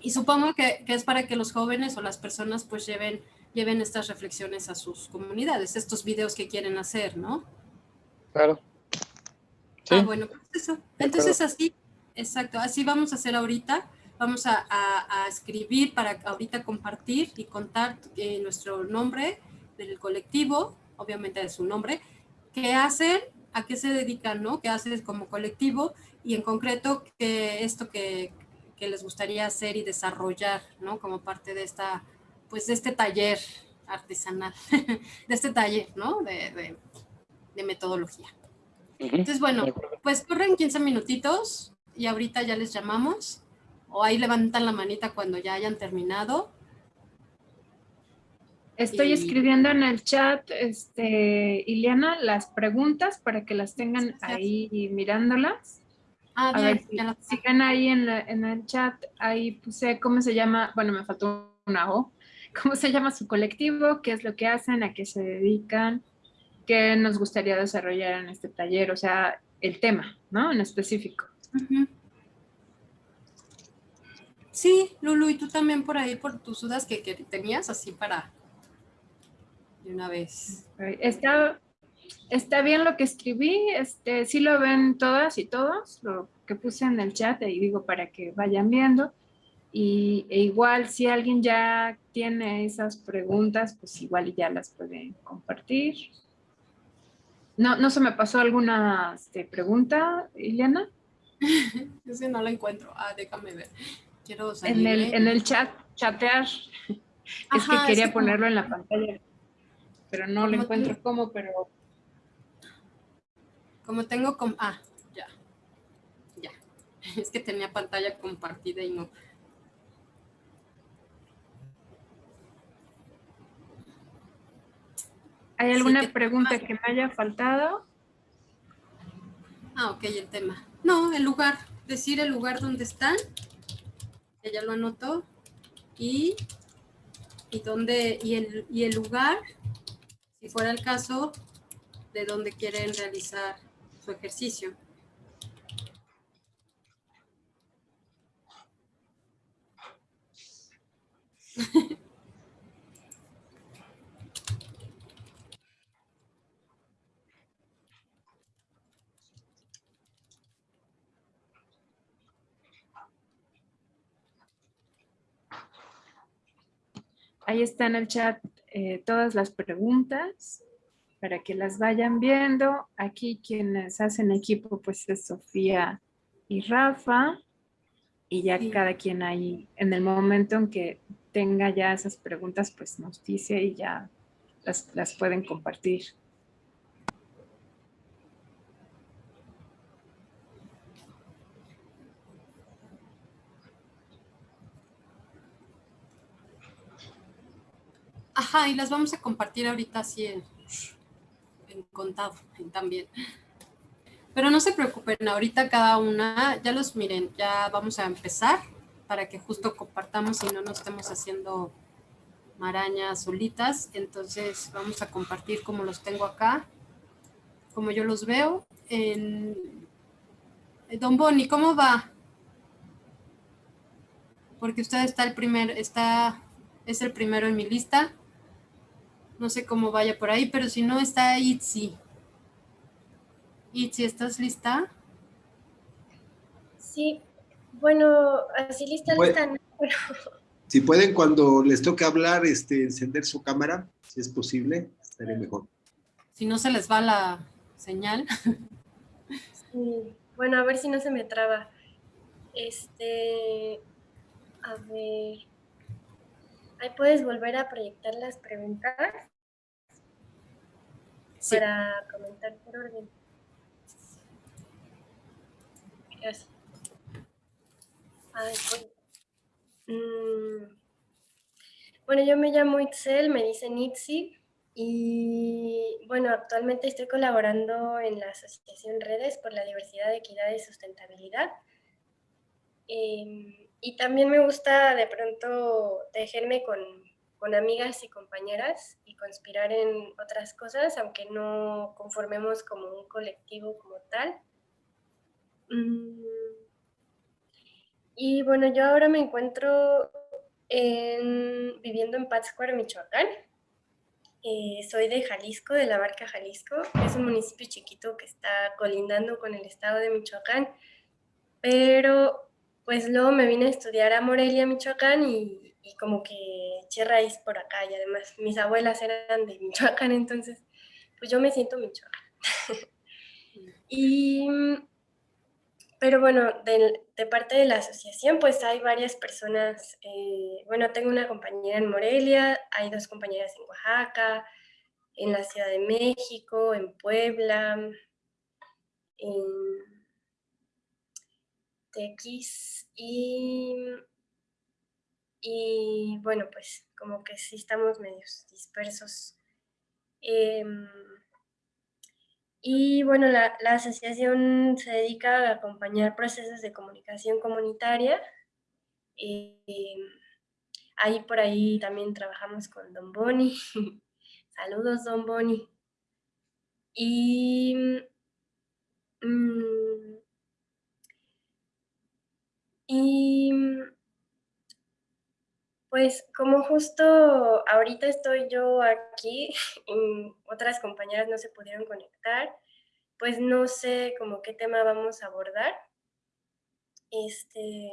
Y supongo que, es para que los jóvenes o las personas pues lleven, lleven estas reflexiones a sus comunidades, estos videos que quieren hacer, ¿no? Claro. Ah, bueno, pues eso. Entonces así, exacto, así vamos a hacer ahorita. Vamos a, escribir para ahorita compartir y contar eh, nuestro nombre del colectivo, obviamente de su nombre, qué hacen, a qué se dedican, ¿no? ¿Qué hacen como colectivo? Y en concreto, que esto que, que les gustaría hacer y desarrollar, ¿no? Como parte de esta, pues de este taller artesanal, de este taller, ¿no? De, de, metodología. Entonces, bueno, pues corren 15 minutitos y ahorita ya les llamamos o ahí levantan la manita cuando ya hayan terminado. Estoy escribiendo en el chat, este, Iliana, las preguntas para que las tengan ahí mirándolas. Ah, a ver, si, ven ahí en, en, el chat, ahí puse cómo se llama, bueno, me faltó una O, cómo se llama su colectivo, qué es lo que hacen, a qué se dedican, qué nos gustaría desarrollar en este taller, o sea, el tema, ¿no? En específico. Sí, Lulu, y tú también por ahí, por tus dudas que, que tenías, así para de una vez. Está, está bien lo que escribí, este, sí lo ven todas y todos, lo que puse en el chat, y digo para que vayan viendo. Y e igual si alguien ya tiene esas preguntas, pues igual ya las pueden compartir. No, no se me pasó alguna este, pregunta, Ileana. Yo sí no la encuentro. Ah, déjame ver. Quiero En el, en el chat, chatear. es que quería ponerlo en la pantalla. Pero no lo encuentro como, pero como tengo, com ah, ya, ya. Es que tenía pantalla compartida y no. ¿Hay alguna pregunta que me haya faltado? Ah, ok, el tema. No, el lugar. Decir el lugar donde están. Ya lo anotó. Y, y, dónde, y, el, y el lugar, si fuera el caso, de dónde quieren realizar ejercicio. Ahí está en el chat eh, todas las preguntas para que las vayan viendo. Aquí quienes hacen equipo pues es Sofía y Rafa. Y ya cada quien ahí, en el momento en que tenga ya esas preguntas, pues nos dice y ya las, las pueden compartir. Ajá, y las vamos a compartir ahorita así en, contado también. Pero no se preocupen, ahorita cada una, ya los miren, ya vamos a empezar para que justo compartamos y no nos estemos haciendo marañas solitas. Entonces vamos a compartir como los tengo acá, como yo los veo. En... Don Boni, ¿cómo va? Porque usted está el primer, está, es el primero en mi lista. No sé cómo vaya por ahí, pero si no está Itzi. Itzi, ¿estás lista? Sí, bueno, así lista, lista, Si pueden cuando les toque hablar, este, encender su cámara, si es posible, estaría mejor. Si no se les va la señal. Sí, bueno, a ver si no se me traba. Este, a ver, Ahí puedes volver a proyectar las preguntas para comentar por orden. Gracias. Pues, mm, bueno, yo me llamo Itzel, me dicen Itzi, y bueno, actualmente estoy colaborando en la Asociación Redes por la Diversidad, Equidad y Sustentabilidad. Em, y también me gusta de pronto tejerme con, con, amigas y compañeras y conspirar en otras cosas, aunque no conformemos como un colectivo como tal. Mm. Y bueno, yo ahora me encuentro en, viviendo en Pátzcuaro, Michoacán. Eh, soy de Jalisco, de la Barca Jalisco. Es un municipio chiquito que está colindando con el estado de Michoacán. Pero pues luego me vine a estudiar a Morelia, Michoacán y, como que eché raíz por acá. Y además mis abuelas eran de Michoacán, entonces pues yo me siento Michoacán. y pero bueno, de, parte de la asociación, pues hay varias personas, eh, bueno, tengo una compañera en Morelia, hay dos compañeras en Oaxaca, en la Ciudad de México, en Puebla, en Tequis y, y bueno, pues como que sí estamos medios dispersos. Em, y bueno, la, asociación se dedica a acompañar procesos de comunicación comunitaria. Eh, ahí por ahí también trabajamos con Don Boni. Saludos, Don Boni. Y, mm, y pues como justo ahorita estoy yo aquí y otras compañeras no se pudieron conectar, pues no sé como qué tema vamos a abordar. Este,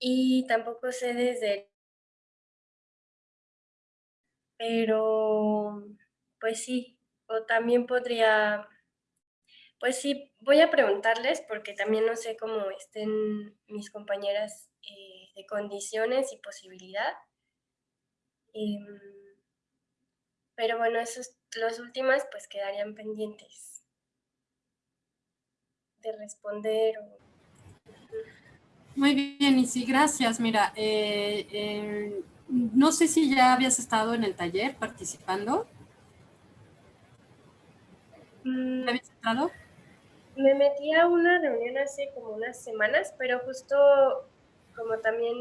y tampoco sé desde... Pero, pues sí, o también podría... Pues sí, voy a preguntarles porque también no sé cómo estén mis compañeras eh, de condiciones y posibilidad. Em, pero bueno, esos, los últimas pues quedarían pendientes de responder. Muy bien, y sí, gracias. Mira, eh, eh, no sé si ya habías estado en el taller participando. Mm. ¿Habías entrado? Me metí a una reunión hace como unas semanas, pero justo como también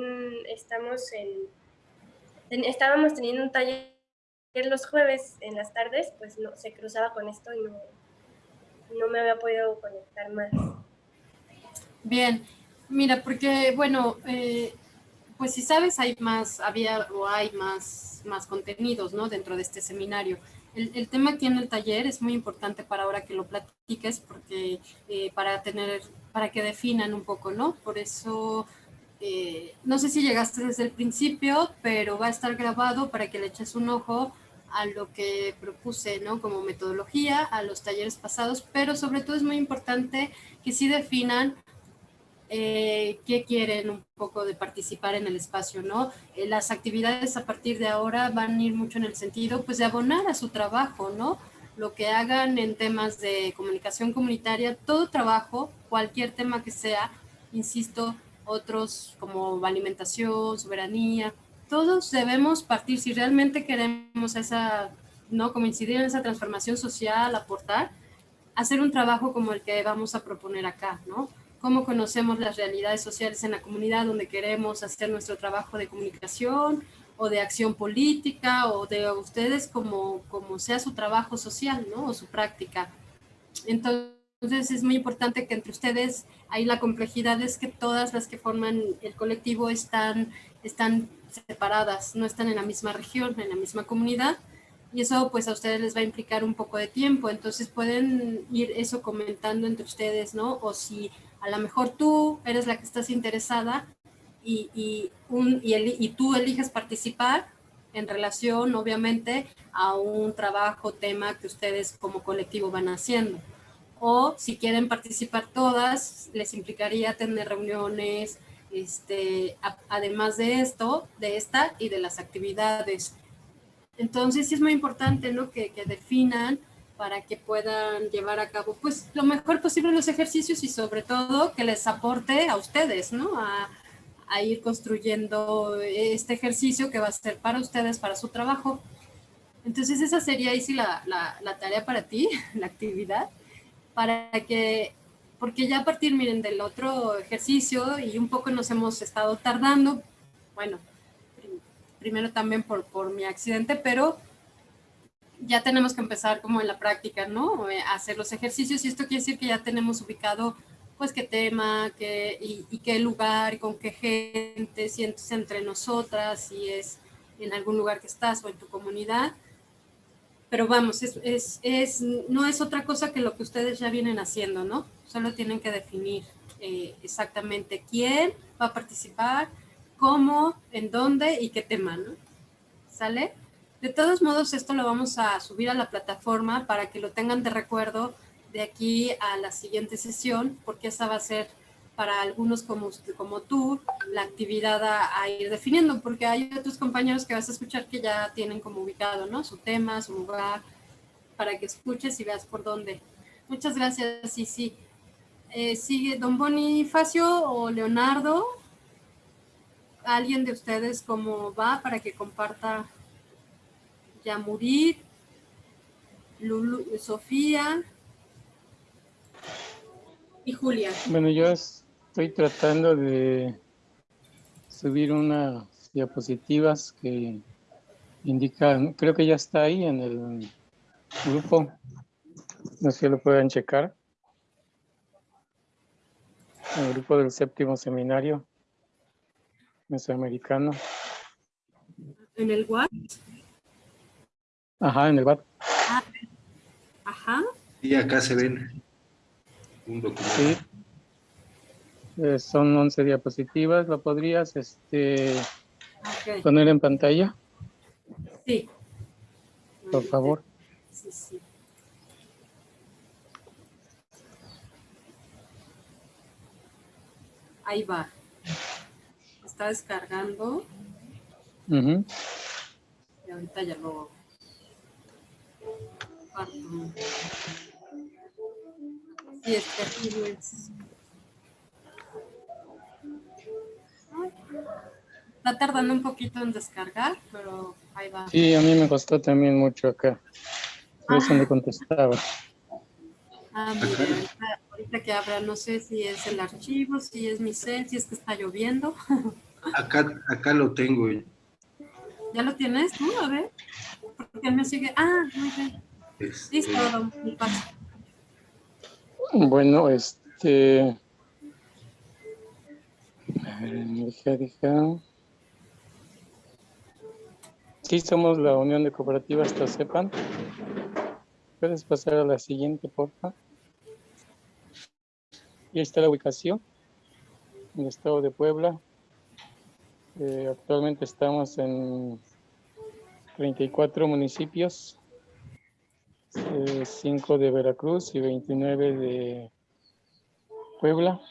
estamos en, estábamos teniendo un taller los jueves en las tardes, pues no, se cruzaba con esto y no, no me había podido conectar más. Bien, mira, porque bueno, eh, pues si sabes, hay más, había o hay más, más contenidos, ¿no? Dentro de este seminario. El, tema aquí en el taller es muy importante para ahora que lo platiques, porque eh, para tener, para que definan un poco, ¿no? Por eso eh, no sé si llegaste desde el principio, pero va a estar grabado para que le eches un ojo a lo que propuse, ¿no? Como metodología, a los talleres pasados, pero sobre todo es muy importante que sí definan eh, qué quieren un poco de participar en el espacio, ¿no? Eh, las actividades a partir de ahora van a ir mucho en el sentido, pues, de abonar a su trabajo, ¿no? Lo que hagan en temas de comunicación comunitaria, todo trabajo, cualquier tema que sea, insisto, otros como alimentación, soberanía, todos debemos partir, si realmente queremos esa, ¿no? Como incidir en esa transformación social, aportar, hacer un trabajo como el que vamos a proponer acá, ¿no? Cómo conocemos las realidades sociales en la comunidad donde queremos hacer nuestro trabajo de comunicación o de acción política o de ustedes como, como sea su trabajo social, ¿no? O su práctica. Entonces, es muy importante que entre ustedes, ahí la complejidad es que todas las que forman el colectivo están, están separadas, no están en la misma región, en la misma comunidad, y eso pues a ustedes les va a implicar un poco de tiempo, entonces pueden ir eso comentando entre ustedes, ¿no? O si a lo mejor tú eres la que estás interesada y, y, tú eliges participar en relación, obviamente, a un trabajo, tema que ustedes como colectivo van haciendo o si quieren participar todas, les implicaría tener reuniones, este, además de esto, de esta y de las actividades. Entonces sí es muy importante ¿no? que, definan para que puedan llevar a cabo pues lo mejor posible los ejercicios y sobre todo que les aporte a ustedes, ¿no? A, ir construyendo este ejercicio que va a ser para ustedes, para su trabajo. Entonces esa sería ahí sí la, la tarea para ti, la actividad para que, porque ya a partir, miren, del otro ejercicio y un poco nos hemos estado tardando, bueno, primero también por, por mi accidente, pero ya tenemos que empezar como en la práctica, ¿no? Eh, hacer los ejercicios y esto quiere decir que ya tenemos ubicado pues qué tema qué, y, qué lugar y con qué gente, si entre nosotras, si es en algún lugar que estás o en tu comunidad. Pero vamos, es, es, no es otra cosa que lo que ustedes ya vienen haciendo, ¿no? Solo tienen que definir eh, exactamente quién va a participar, cómo, en dónde y qué tema, ¿no? ¿Sale? De todos modos, esto lo vamos a subir a la plataforma para que lo tengan de recuerdo de aquí a la siguiente sesión, porque esa va a ser para algunos como, como tú, la actividad a, ir definiendo, porque hay otros compañeros que vas a escuchar que ya tienen como ubicado, ¿no? Su tema, su lugar, para que escuches y veas por dónde. Muchas gracias, sí, sí. Eh, sigue Don Bonifacio o Leonardo. ¿Alguien de ustedes cómo va para que comparta Yamurit, Lulu, Sofía y Julia. Bueno, yo estoy tratando de subir unas diapositivas que indican, creo que ya está ahí en el grupo. No sé si lo pueden checar. El grupo del séptimo seminario mesoamericano. ¿En el WhatsApp? Ajá, en el BAT. Ajá. Y acá se ven un documento. Sí. Eh, son 11 diapositivas. ¿Lo podrías este, poner en pantalla? Sí. Por favor. Sí, sí. Ahí va. Está descargando. Uh Y ahorita ya lo Sí, es terrible. Está tardando un poquito en descargar, pero ahí va. Sí, a mí me costó también mucho acá. Por eso me contestaba. Ah, mira, ahorita, que abra, no sé si es el archivo, si es mi cel, si es que está lloviendo. Acá, acá lo tengo. ¿Ya lo tienes tú? A ver. Porque él me sigue. Ah, muy bien. Este, bueno, este... A ver, Sí, somos la Unión de Cooperativas sepan. Puedes pasar a la siguiente, por favor. Y ahí está la ubicación en el estado de Puebla. Eh, actualmente estamos en 34 municipios 5 eh, de Veracruz y 29 de Puebla.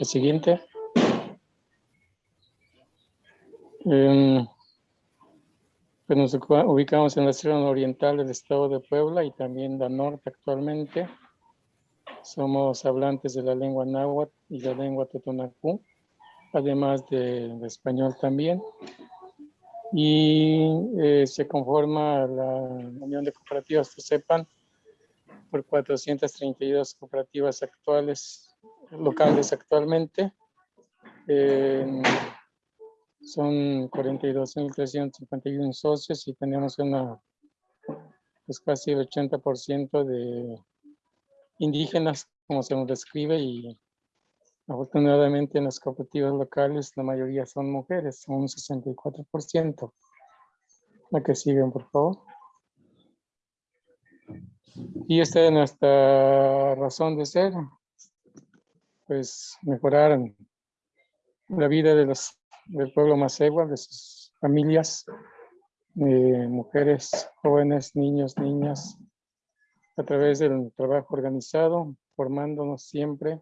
El siguiente. Eh, pues nos ubicamos en la zona oriental del estado de Puebla y también la norte actualmente. Somos hablantes de la lengua náhuatl y la lengua totonacú, además de, de español también y eh, se conforma la Unión de Cooperativas que sepan por 432 cooperativas actuales, locales actualmente. son 42.351 socios y tenemos una, pues casi el 80% de indígenas, como se nos describe, y Afortunadamente en las cooperativas locales la mayoría son mujeres, un 64%. La que siguen, por favor. Y esta es nuestra razón de ser, pues mejorar la vida de los, del pueblo Macegua, de sus familias, mujeres, jóvenes, niños, niñas, a través del trabajo organizado, formándonos siempre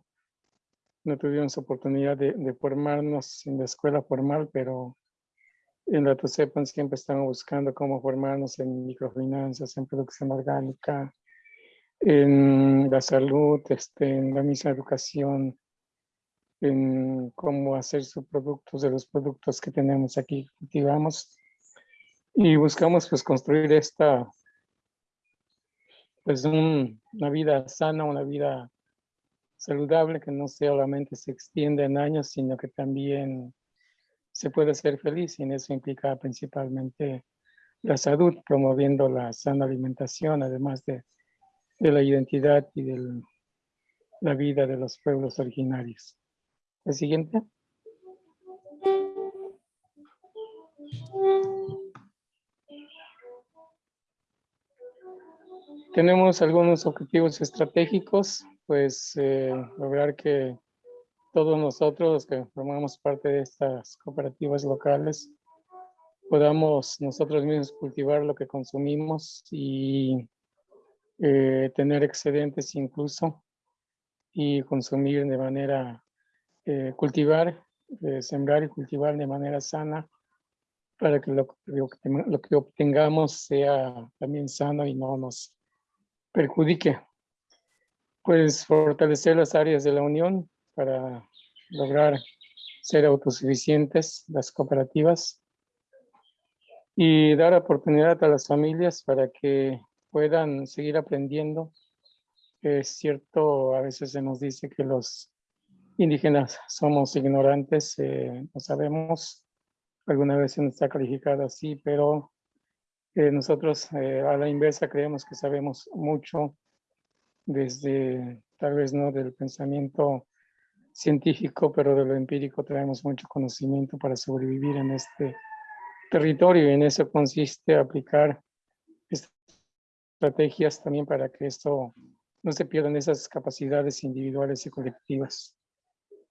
no tuvimos oportunidad de, formarnos en la escuela formal, pero en la TUSEPAN siempre estamos buscando cómo formarnos en microfinanzas, en producción orgánica, en la salud, este, en la misma educación, en cómo hacer sus productos de los productos que tenemos aquí, cultivamos. Y buscamos pues construir esta, pues una vida sana, una vida saludable que no solamente se extiende en años, sino que también se puede ser feliz y en eso implica principalmente la salud, promoviendo la sana alimentación, además de, de la identidad y de la vida de los pueblos originarios. La siguiente. Tenemos algunos objetivos estratégicos pues eh, lograr que todos nosotros que formamos parte de estas cooperativas locales podamos nosotros mismos cultivar lo que consumimos y eh, tener excedentes incluso y consumir de manera, eh, cultivar, sembrar y cultivar de manera sana para que lo, lo, que obtengamos sea también sano y no nos perjudique. Pues fortalecer las áreas de la unión para lograr ser autosuficientes, las cooperativas, y dar oportunidad a las familias para que puedan seguir aprendiendo. Es cierto, a veces se nos dice que los indígenas somos ignorantes, eh, no sabemos, alguna vez se nos está calificado así, pero eh, nosotros eh, a la inversa creemos que sabemos mucho desde, tal vez no del pensamiento científico, pero de lo empírico traemos mucho conocimiento para sobrevivir en este territorio y en eso consiste aplicar estrategias también para que esto no se pierdan esas capacidades individuales y colectivas.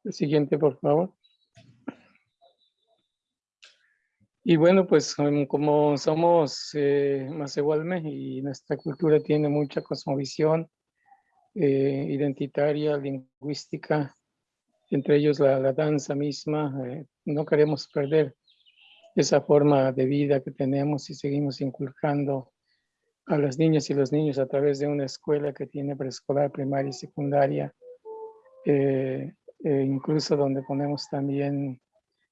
El siguiente, por favor. Y bueno, pues como somos eh, Macehualme y nuestra cultura tiene mucha cosmovisión eh, identitaria, lingüística, entre ellos la, danza misma, eh, no queremos perder esa forma de vida que tenemos y seguimos inculcando a las niñas y los niños a través de una escuela que tiene preescolar, primaria y secundaria, eh, e incluso donde ponemos también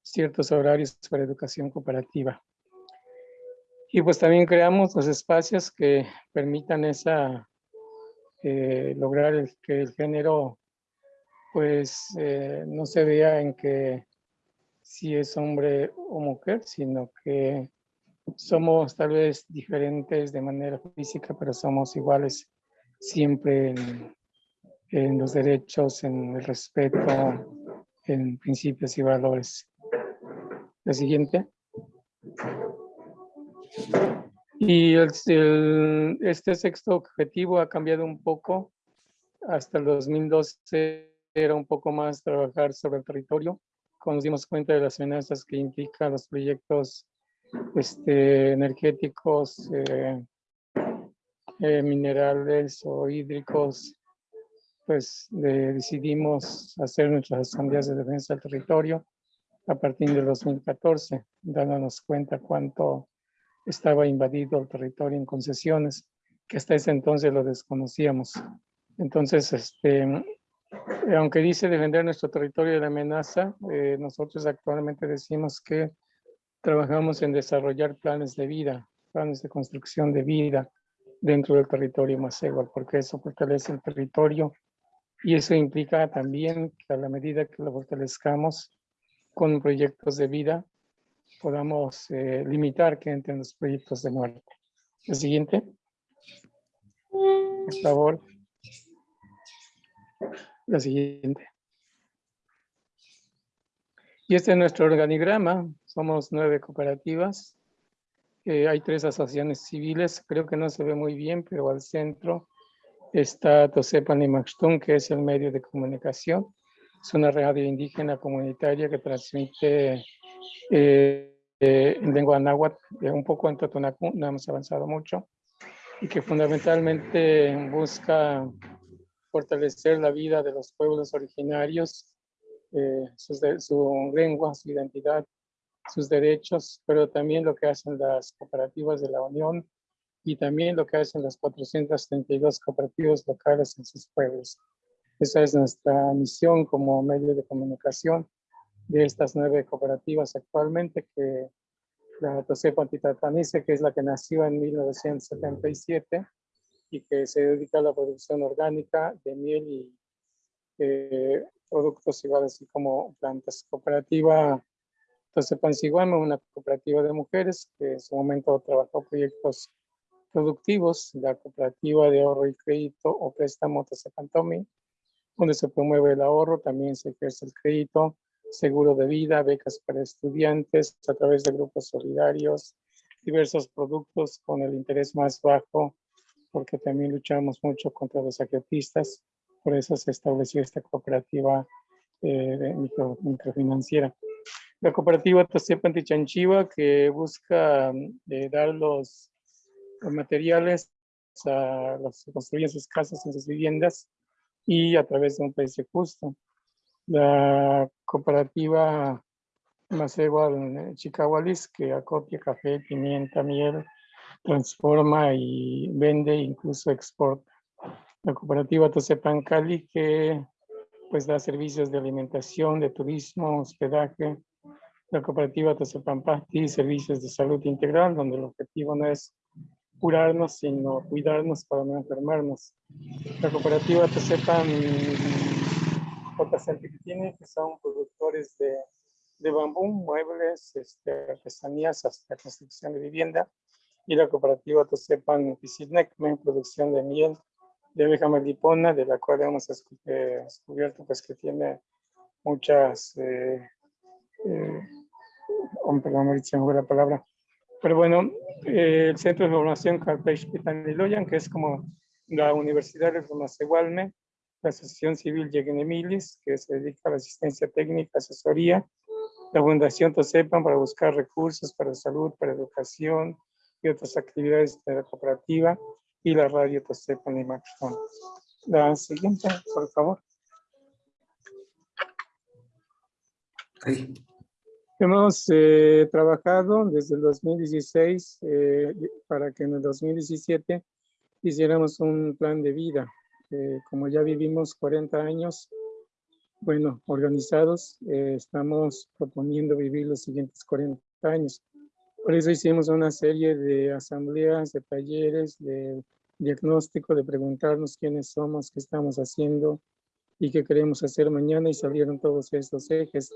ciertos horarios para educación cooperativa. Y pues también creamos los espacios que permitan esa, eh, lograr el, que el género pues eh, no se vea en que si es hombre o mujer, sino que somos tal vez diferentes de manera física, pero somos iguales siempre en, en los derechos, en el respeto, en principios y valores. La siguiente. Y este sexto objetivo ha cambiado un poco. Hasta el 2012 era un poco más trabajar sobre el territorio. Cuando nos dimos cuenta de las amenazas que implican los proyectos este, energéticos, eh, eh, minerales o hídricos, pues decidimos hacer nuestras asambleas de defensa del territorio a partir del 2014, dándonos cuenta cuánto estaba invadido el territorio en concesiones, que hasta ese entonces lo desconocíamos. Entonces, este, aunque dice defender nuestro territorio de la amenaza, eh, nosotros actualmente decimos que trabajamos en desarrollar planes de vida, planes de construcción de vida dentro del territorio más igual, porque eso fortalece el territorio y eso implica también que a la medida que lo fortalezcamos, con proyectos de vida podamos eh, limitar que entren los proyectos de muerte. El siguiente. Por favor. La siguiente. Y este es nuestro organigrama. Somos nueve cooperativas. Eh, hay tres asociaciones civiles. Creo que no se ve muy bien, pero al centro está Tosepan y Maxtun, que es el medio de comunicación. Es una radio indígena comunitaria que transmite eh, eh, en lengua náhuatl, eh, un poco en Totonacu, no hemos avanzado mucho, y que fundamentalmente busca fortalecer la vida de los pueblos originarios, su lengua, su identidad, sus derechos, pero también lo que hacen las cooperativas de la Unión y también lo que hacen las 432 cooperativas locales en sus pueblos. Esa es nuestra misión como medio de comunicación de estas nueve cooperativas actualmente, que la Tosepa Antitatanice, que es la que nació en 1977 y que se dedica a la producción orgánica de miel y eh, productos iguales así como plantas. Cooperativa Tosepa Siguame, una cooperativa de mujeres que en su momento trabajó proyectos productivos, la cooperativa de ahorro y crédito o préstamo Tosepantomi, donde se promueve el ahorro, también se ejerce el crédito, seguro de vida, becas para estudiantes a través de grupos solidarios, diversos productos con el interés más bajo porque también luchamos mucho contra los saquetistas, por eso se estableció esta cooperativa eh, microfinanciera. La cooperativa Tosepa Antichanchiva que busca eh, dar los, materiales a los que construyen sus casas en sus viviendas y a través de un precio justo. La cooperativa Macegua Chicahualis que acopia café, pimienta, miel, transforma y vende, incluso exporta. La cooperativa Tosepan Cali que pues da servicios de alimentación, de turismo, hospedaje. La cooperativa Tosepan Pasti, servicios de salud integral, donde el objetivo no es curarnos, sino cuidarnos para no enfermarnos. La cooperativa Tosepan JCP que tiene, que son productores de, de bambú, muebles, este, artesanías, hasta construcción de vivienda. Y la cooperativa Tosepan Pisidnecme, producción de miel, de abeja melipona, de la cual hemos eh, descubierto pues, que tiene muchas, eh, eh, oh, perdón, me la palabra, pero bueno, eh, el Centro de Formación Carpech Pitaniloyan, que es como la Universidad de Formación la Asociación Civil Yegenemilis, que se dedica a la asistencia técnica, asesoría, la Fundación Tosepan para buscar recursos para salud, para educación y otras actividades de la cooperativa, y la radio Tosepan y Maxon. La siguiente, por favor. Hemos eh, trabajado desde el 2016 eh, para que en el 2017 hiciéramos un plan de vida. Eh, como ya vivimos 40 años, bueno, organizados, estamos proponiendo vivir los siguientes 40 años. Por eso hicimos una serie de asambleas, de talleres, de diagnóstico, de preguntarnos quiénes somos, qué estamos haciendo y qué queremos hacer mañana y salieron todos estos ejes,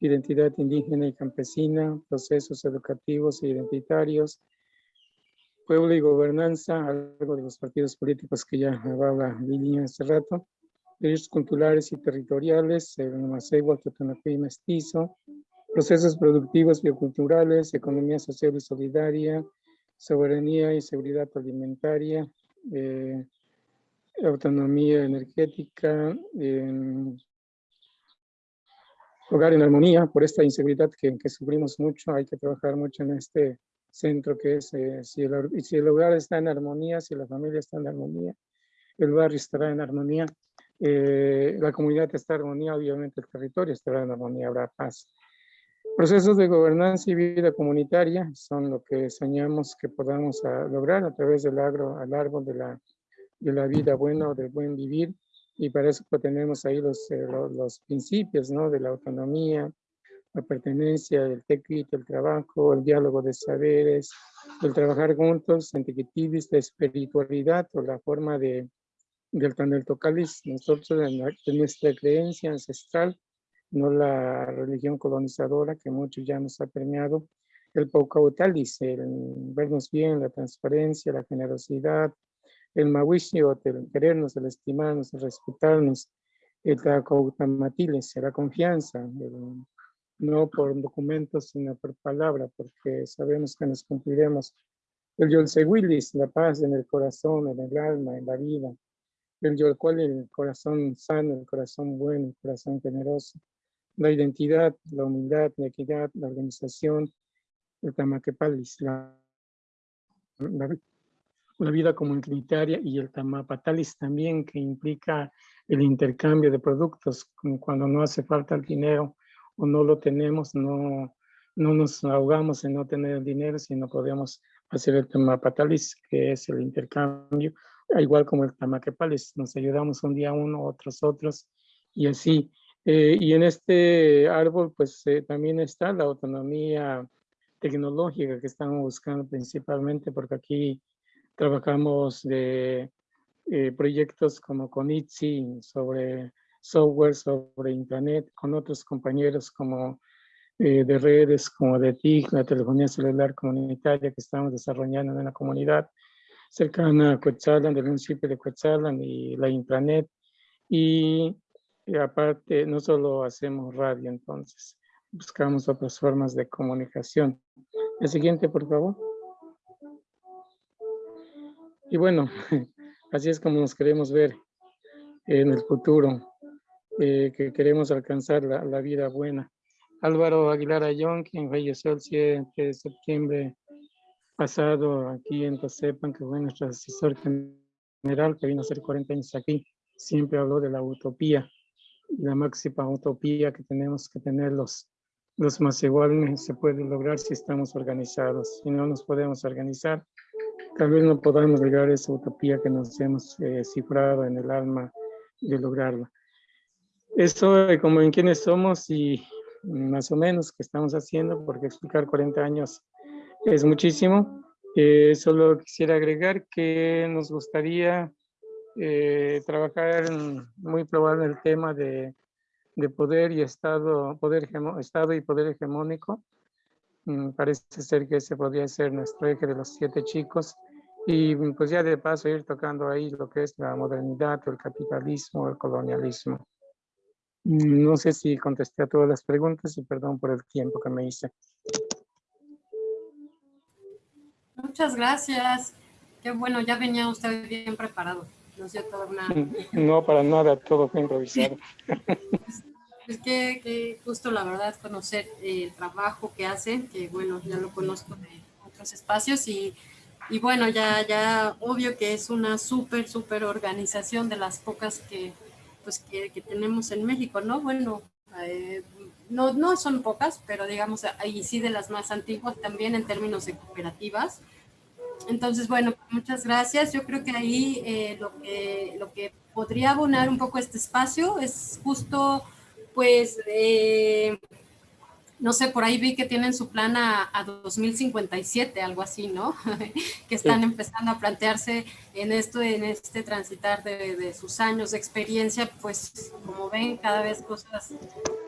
identidad indígena y campesina, procesos educativos e identitarios, pueblo y gobernanza, algo de los partidos políticos que ya hablaba Lili hace rato, derechos culturales y territoriales, el Macegua, y Mestizo, procesos productivos bioculturales, economía social y solidaria, soberanía y seguridad alimentaria, eh, autonomía energética, hogar en armonía, por esta inseguridad que, que, sufrimos mucho, hay que trabajar mucho en este centro que es, eh, si, el, si, el, hogar está en armonía, si la familia está en armonía, el barrio estará en armonía, eh, la comunidad está en armonía, obviamente el territorio estará en armonía, habrá paz. Procesos de gobernanza y vida comunitaria son lo que soñamos que podamos ah, lograr a través del agro, al árbol de la, de la vida buena o del buen vivir. Y para eso tenemos ahí los, eh, los, principios ¿no? de la autonomía, la pertenencia, el tequito, el trabajo, el diálogo de saberes, el trabajar juntos, antiquitibis, la espiritualidad o la forma de, del Tanel Tocalis. Nosotros, en nuestra creencia ancestral, no la religión colonizadora que muchos ya nos ha permeado, el Paucautalis, el vernos bien, la transparencia, la generosidad, el Mawishiot, el querernos, el estimarnos, el respetarnos, el Tacautamatiles, la confianza, no por documentos, sino por palabra, porque sabemos que nos cumpliremos. El Yolsewilis, la paz en el corazón, en el alma, en la vida. El Yolcual, el corazón sano, el corazón bueno, el corazón generoso la identidad, la humildad, la equidad, la organización, el tamaquepalis, la, la, vida comunitaria y el tamapatalis también que implica el intercambio de productos, cuando no hace falta el dinero o no lo tenemos, no, no nos ahogamos en no tener dinero, sino podemos hacer el tamapatalis, que es el intercambio, igual como el tamaquepalis, nos ayudamos un día uno, otros otros, y así. Eh, y en este árbol, pues eh, también está la autonomía tecnológica que estamos buscando principalmente, porque aquí trabajamos de eh, proyectos como con ITZI sobre software, sobre internet, con otros compañeros como de redes, como de TIC, la telefonía celular comunitaria que estamos desarrollando en la comunidad cercana a Coetzalan, del municipio de Coetzalan y la intranet. Y y aparte, no solo hacemos radio, entonces, buscamos otras formas de comunicación. El siguiente, por favor. y bueno, así es como nos queremos ver en el futuro, eh, que queremos alcanzar la, la, vida buena. Álvaro Aguilar Ayón, quien falleció el 7 de septiembre pasado aquí en sepan que fue nuestro asesor general, que vino a hacer 40 años aquí, siempre habló de la utopía, la máxima utopía que tenemos que tener los, los más iguales se puede lograr si estamos organizados. Si no nos podemos organizar, tal vez no podamos lograr esa utopía que nos hemos eh, cifrado en el alma de lograrla. Esto como en quiénes somos y más o menos qué estamos haciendo, porque explicar 40 años es muchísimo. Eh, solo quisiera agregar que nos gustaría eh, trabajar muy probable el tema de, de, poder y estado, poder estado y poder hegemónico. Mm, parece ser que ese podría ser nuestro eje de los siete chicos. Y pues ya de paso ir tocando ahí lo que es la modernidad, el capitalismo, el colonialismo. No sé si contesté a todas las preguntas y perdón por el tiempo que me hice. Muchas gracias. Qué bueno, ya venía usted bien preparado. No, toda una... no para nada, todo fue improvisado. Es que, que, justo la verdad conocer el trabajo que hacen, que bueno, ya lo conozco de otros espacios y y bueno, ya, ya obvio que es una súper, súper organización de las pocas que, pues, que, tenemos en México, ¿no? Bueno, eh, no, no son pocas, pero digamos, ahí sí de las más antiguas también en términos de cooperativas. Entonces, bueno, muchas gracias. Yo creo que ahí eh, lo, que, lo que podría abonar un poco este espacio es justo, pues, eh, no sé, por ahí vi que tienen su plan a, 2057, algo así, ¿no? que están empezando a plantearse en esto, en este transitar de, sus años de experiencia, pues como ven, cada vez cosas,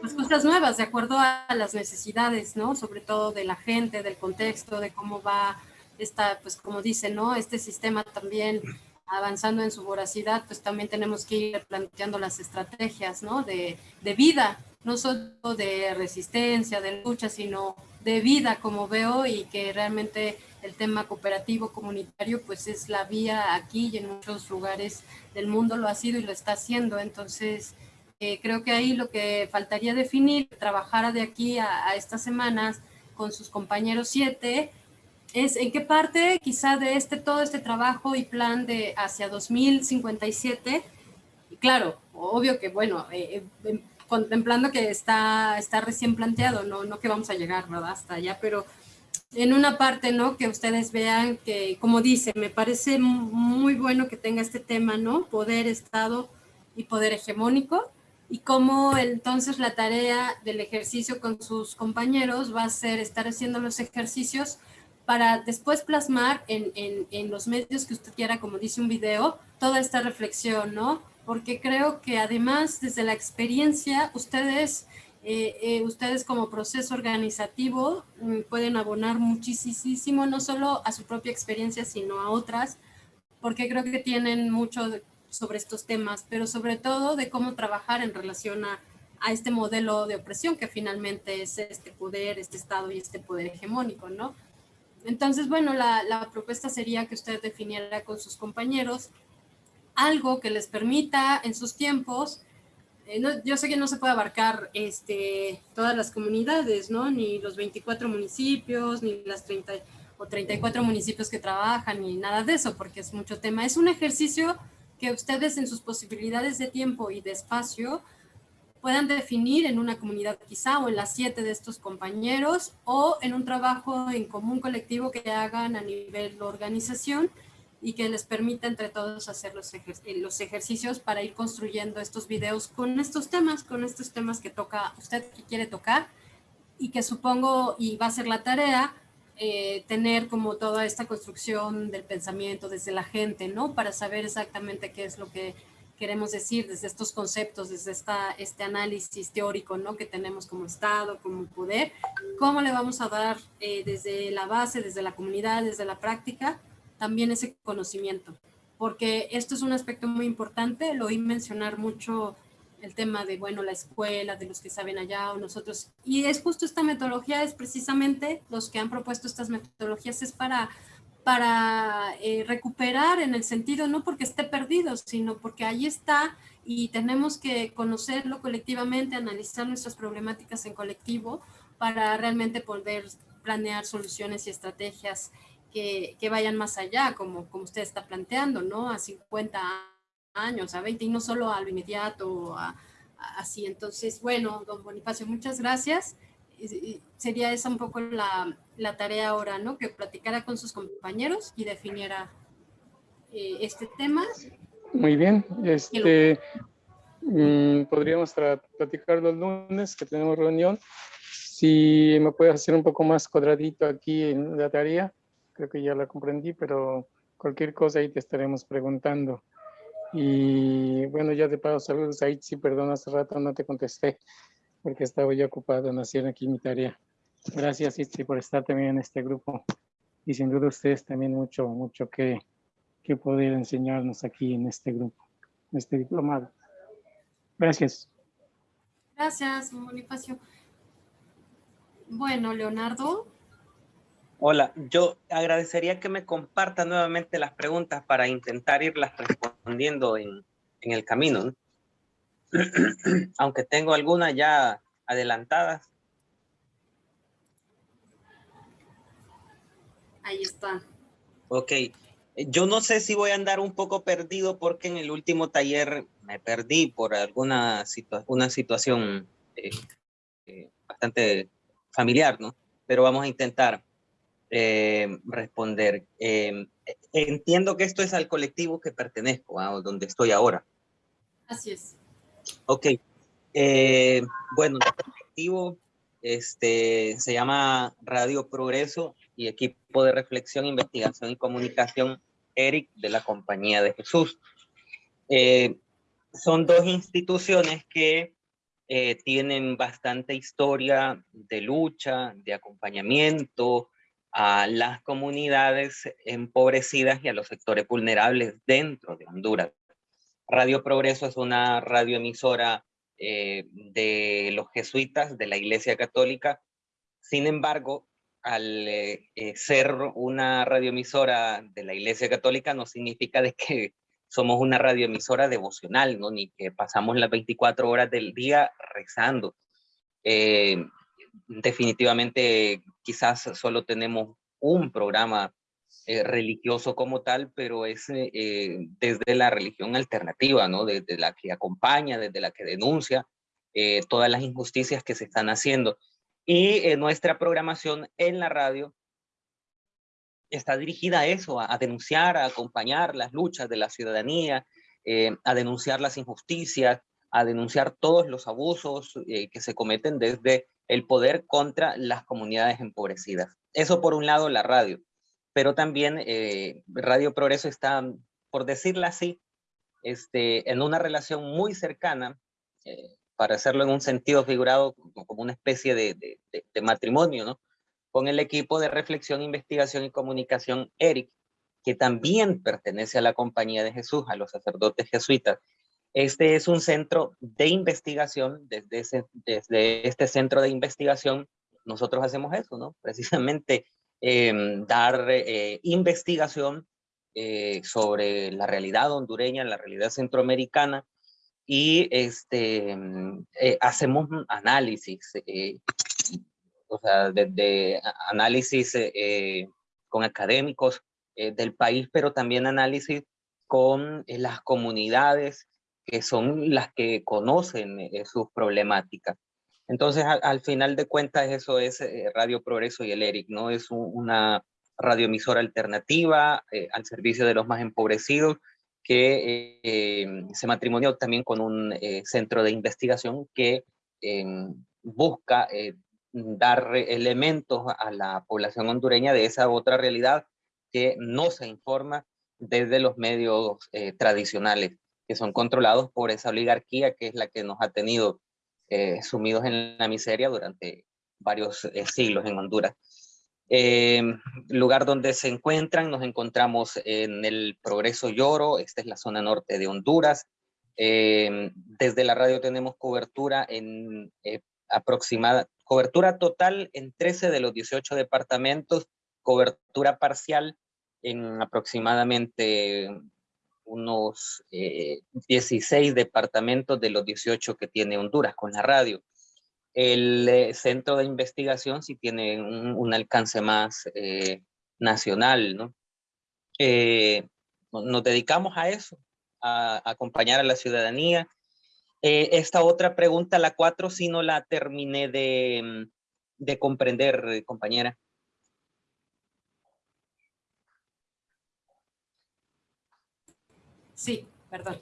pues cosas nuevas, de acuerdo a las necesidades, ¿no? Sobre todo de la gente, del contexto, de cómo va esta, pues como dice, ¿no? Este sistema también avanzando en su voracidad, pues también tenemos que ir planteando las estrategias, ¿no? De, de vida, no solo de resistencia, de lucha, sino de vida, como veo, y que realmente el tema cooperativo comunitario, pues es la vía aquí y en muchos lugares del mundo lo ha sido y lo está haciendo. Entonces, eh, creo que ahí lo que faltaría definir, trabajar de aquí a, estas semanas con sus compañeros siete, es en qué parte quizá de este todo este trabajo y plan de hacia 2057, claro, obvio que bueno, eh, eh, contemplando que está, está recién planteado, no, no que vamos a llegar ¿verdad? hasta allá, pero en una parte, ¿no? Que ustedes vean que, como dice, me parece muy bueno que tenga este tema, ¿no? Poder, Estado y poder hegemónico, y cómo entonces la tarea del ejercicio con sus compañeros va a ser estar haciendo los ejercicios para después plasmar en, en, en los medios que usted quiera, como dice un video, toda esta reflexión, ¿no? Porque creo que además desde la experiencia ustedes, eh, eh, ustedes como proceso organizativo mm, pueden abonar muchísimo, no solo a su propia experiencia, sino a otras, porque creo que tienen mucho sobre estos temas, pero sobre todo de cómo trabajar en relación a, a este modelo de opresión que finalmente es este poder, este Estado y este poder hegemónico, ¿no? Entonces, bueno, la, la propuesta sería que usted definiera con sus compañeros algo que les permita en sus tiempos, eh, yo sé que no se puede abarcar este, todas las comunidades, ¿no? Ni los 24 municipios, ni las 30 o 34 municipios que trabajan, ni nada de eso, porque es mucho tema. Es un ejercicio que ustedes en sus posibilidades de tiempo y de espacio puedan definir en una comunidad quizá o en las siete de estos compañeros o en un trabajo en común colectivo que hagan a nivel organización y que les permita entre todos hacer los, eh, los ejercicios para ir construyendo estos videos con estos temas, con estos temas que toca usted que quiere tocar y que supongo y va a ser la tarea eh, tener como toda esta construcción del pensamiento desde la gente, ¿no? Para saber exactamente qué es lo que queremos decir desde estos conceptos, desde esta, este análisis teórico, ¿no? Que tenemos como Estado, como poder, cómo le vamos a dar eh, desde la base, desde la comunidad, desde la práctica, también ese conocimiento, porque esto es un aspecto muy importante, lo oí mencionar mucho el tema de, bueno, la escuela, de los que saben allá o nosotros, y es justo esta metodología, es precisamente los que han propuesto estas metodologías, es para para eh, recuperar en el sentido, no porque esté perdido, sino porque ahí está y tenemos que conocerlo colectivamente, analizar nuestras problemáticas en colectivo para realmente poder planear soluciones y estrategias que, que vayan más allá, como, como usted está planteando, ¿no? A 50 años, a 20 y no solo a lo inmediato, a, así. Entonces, bueno, don Bonifacio, muchas gracias. sería esa un poco la, la, tarea ahora, ¿no? Que platicara con sus compañeros y definiera eh, este tema. Muy bien, este, mm, podríamos platicar los lunes que tenemos reunión. Si me puedes hacer un poco más cuadradito aquí en la tarea, creo que ya la comprendí, pero cualquier cosa ahí te estaremos preguntando. Y bueno, ya de paso, saludos a Itzi, perdón, hace rato no te contesté porque estaba ya ocupado en hacer aquí mi tarea. Gracias Itzi por estar también en este grupo y sin duda ustedes también mucho, mucho que, que poder enseñarnos aquí en este grupo, en este diplomado. Gracias. Gracias, Bonifacio. Bueno, Leonardo. Hola, yo agradecería que me comparta nuevamente las preguntas para intentar irlas respondiendo en, el camino. Aunque tengo algunas ya adelantadas. Ahí está. Ok. Yo no sé si voy a andar un poco perdido porque en el último taller me perdí por alguna una situación eh, eh, bastante familiar, ¿no? Pero vamos a intentar. Eh, responder. Eh, entiendo que esto es al colectivo que pertenezco, a donde estoy ahora. Así es. Ok. Eh, bueno, el colectivo este, se llama Radio Progreso y Equipo de Reflexión, Investigación y Comunicación ERIC de la Compañía de Jesús. son dos instituciones que tienen bastante historia de lucha, de acompañamiento, a las comunidades empobrecidas y a los sectores vulnerables dentro de Honduras. Radio Progreso es una radioemisora eh, de los jesuitas de la Iglesia Católica. Sin embargo, al eh, eh, ser una radioemisora de la Iglesia Católica no significa de que somos una radioemisora devocional, ¿no? ni que pasamos las 24 horas del día rezando definitivamente quizás solo tenemos un programa eh, religioso como tal, pero es eh, eh, desde la religión alternativa, ¿no? Desde la que acompaña, desde la que denuncia todas las injusticias que se están haciendo. Y nuestra programación en la radio está dirigida a eso, a, denunciar, a acompañar las luchas de la ciudadanía, a denunciar las injusticias, a denunciar todos los abusos que se cometen desde el poder contra las comunidades empobrecidas. Eso por un lado la radio, pero también eh, Radio Progreso está, por decirlo así, este, en una relación muy cercana, eh, para hacerlo en un sentido figurado, como una especie de, de, matrimonio, ¿no? Con el equipo de reflexión, investigación y comunicación ERIC, que también pertenece a la Compañía de Jesús, a los sacerdotes jesuitas, este es un centro de investigación, desde, desde este centro de investigación nosotros hacemos eso, ¿no? Precisamente em, dar eh, investigación eh, sobre la realidad hondureña, la realidad centroamericana, y este, eh, hacemos análisis, o sea, desde análisis con académicos del país, pero también análisis con las comunidades que son las que conocen eh, sus problemáticas. Entonces, al, final de cuentas, eso es eh, Radio Progreso y el ERIC, ¿no? Es una radioemisora alternativa eh, al servicio de los más empobrecidos que se matrimonió también con un centro de investigación que busca dar elementos a la población hondureña de esa otra realidad que no se informa desde los medios tradicionales que son controlados por esa oligarquía que es la que nos ha tenido eh, sumidos en la miseria durante varios eh, siglos en Honduras. Eh, lugar donde se encuentran, nos encontramos en el Progreso Lloro, esta es la zona norte de Honduras. desde la radio tenemos cobertura en aproximada, cobertura total en 13 de los 18 departamentos, cobertura parcial en aproximadamente unos 16 departamentos de los 18 que tiene Honduras con la radio. El centro de investigación sí tiene un, alcance más nacional, ¿no? nos dedicamos a eso, a, acompañar a la ciudadanía. Eh, esta otra pregunta, la cuatro, si no la terminé de, de comprender, eh, compañera. Sí, perdón.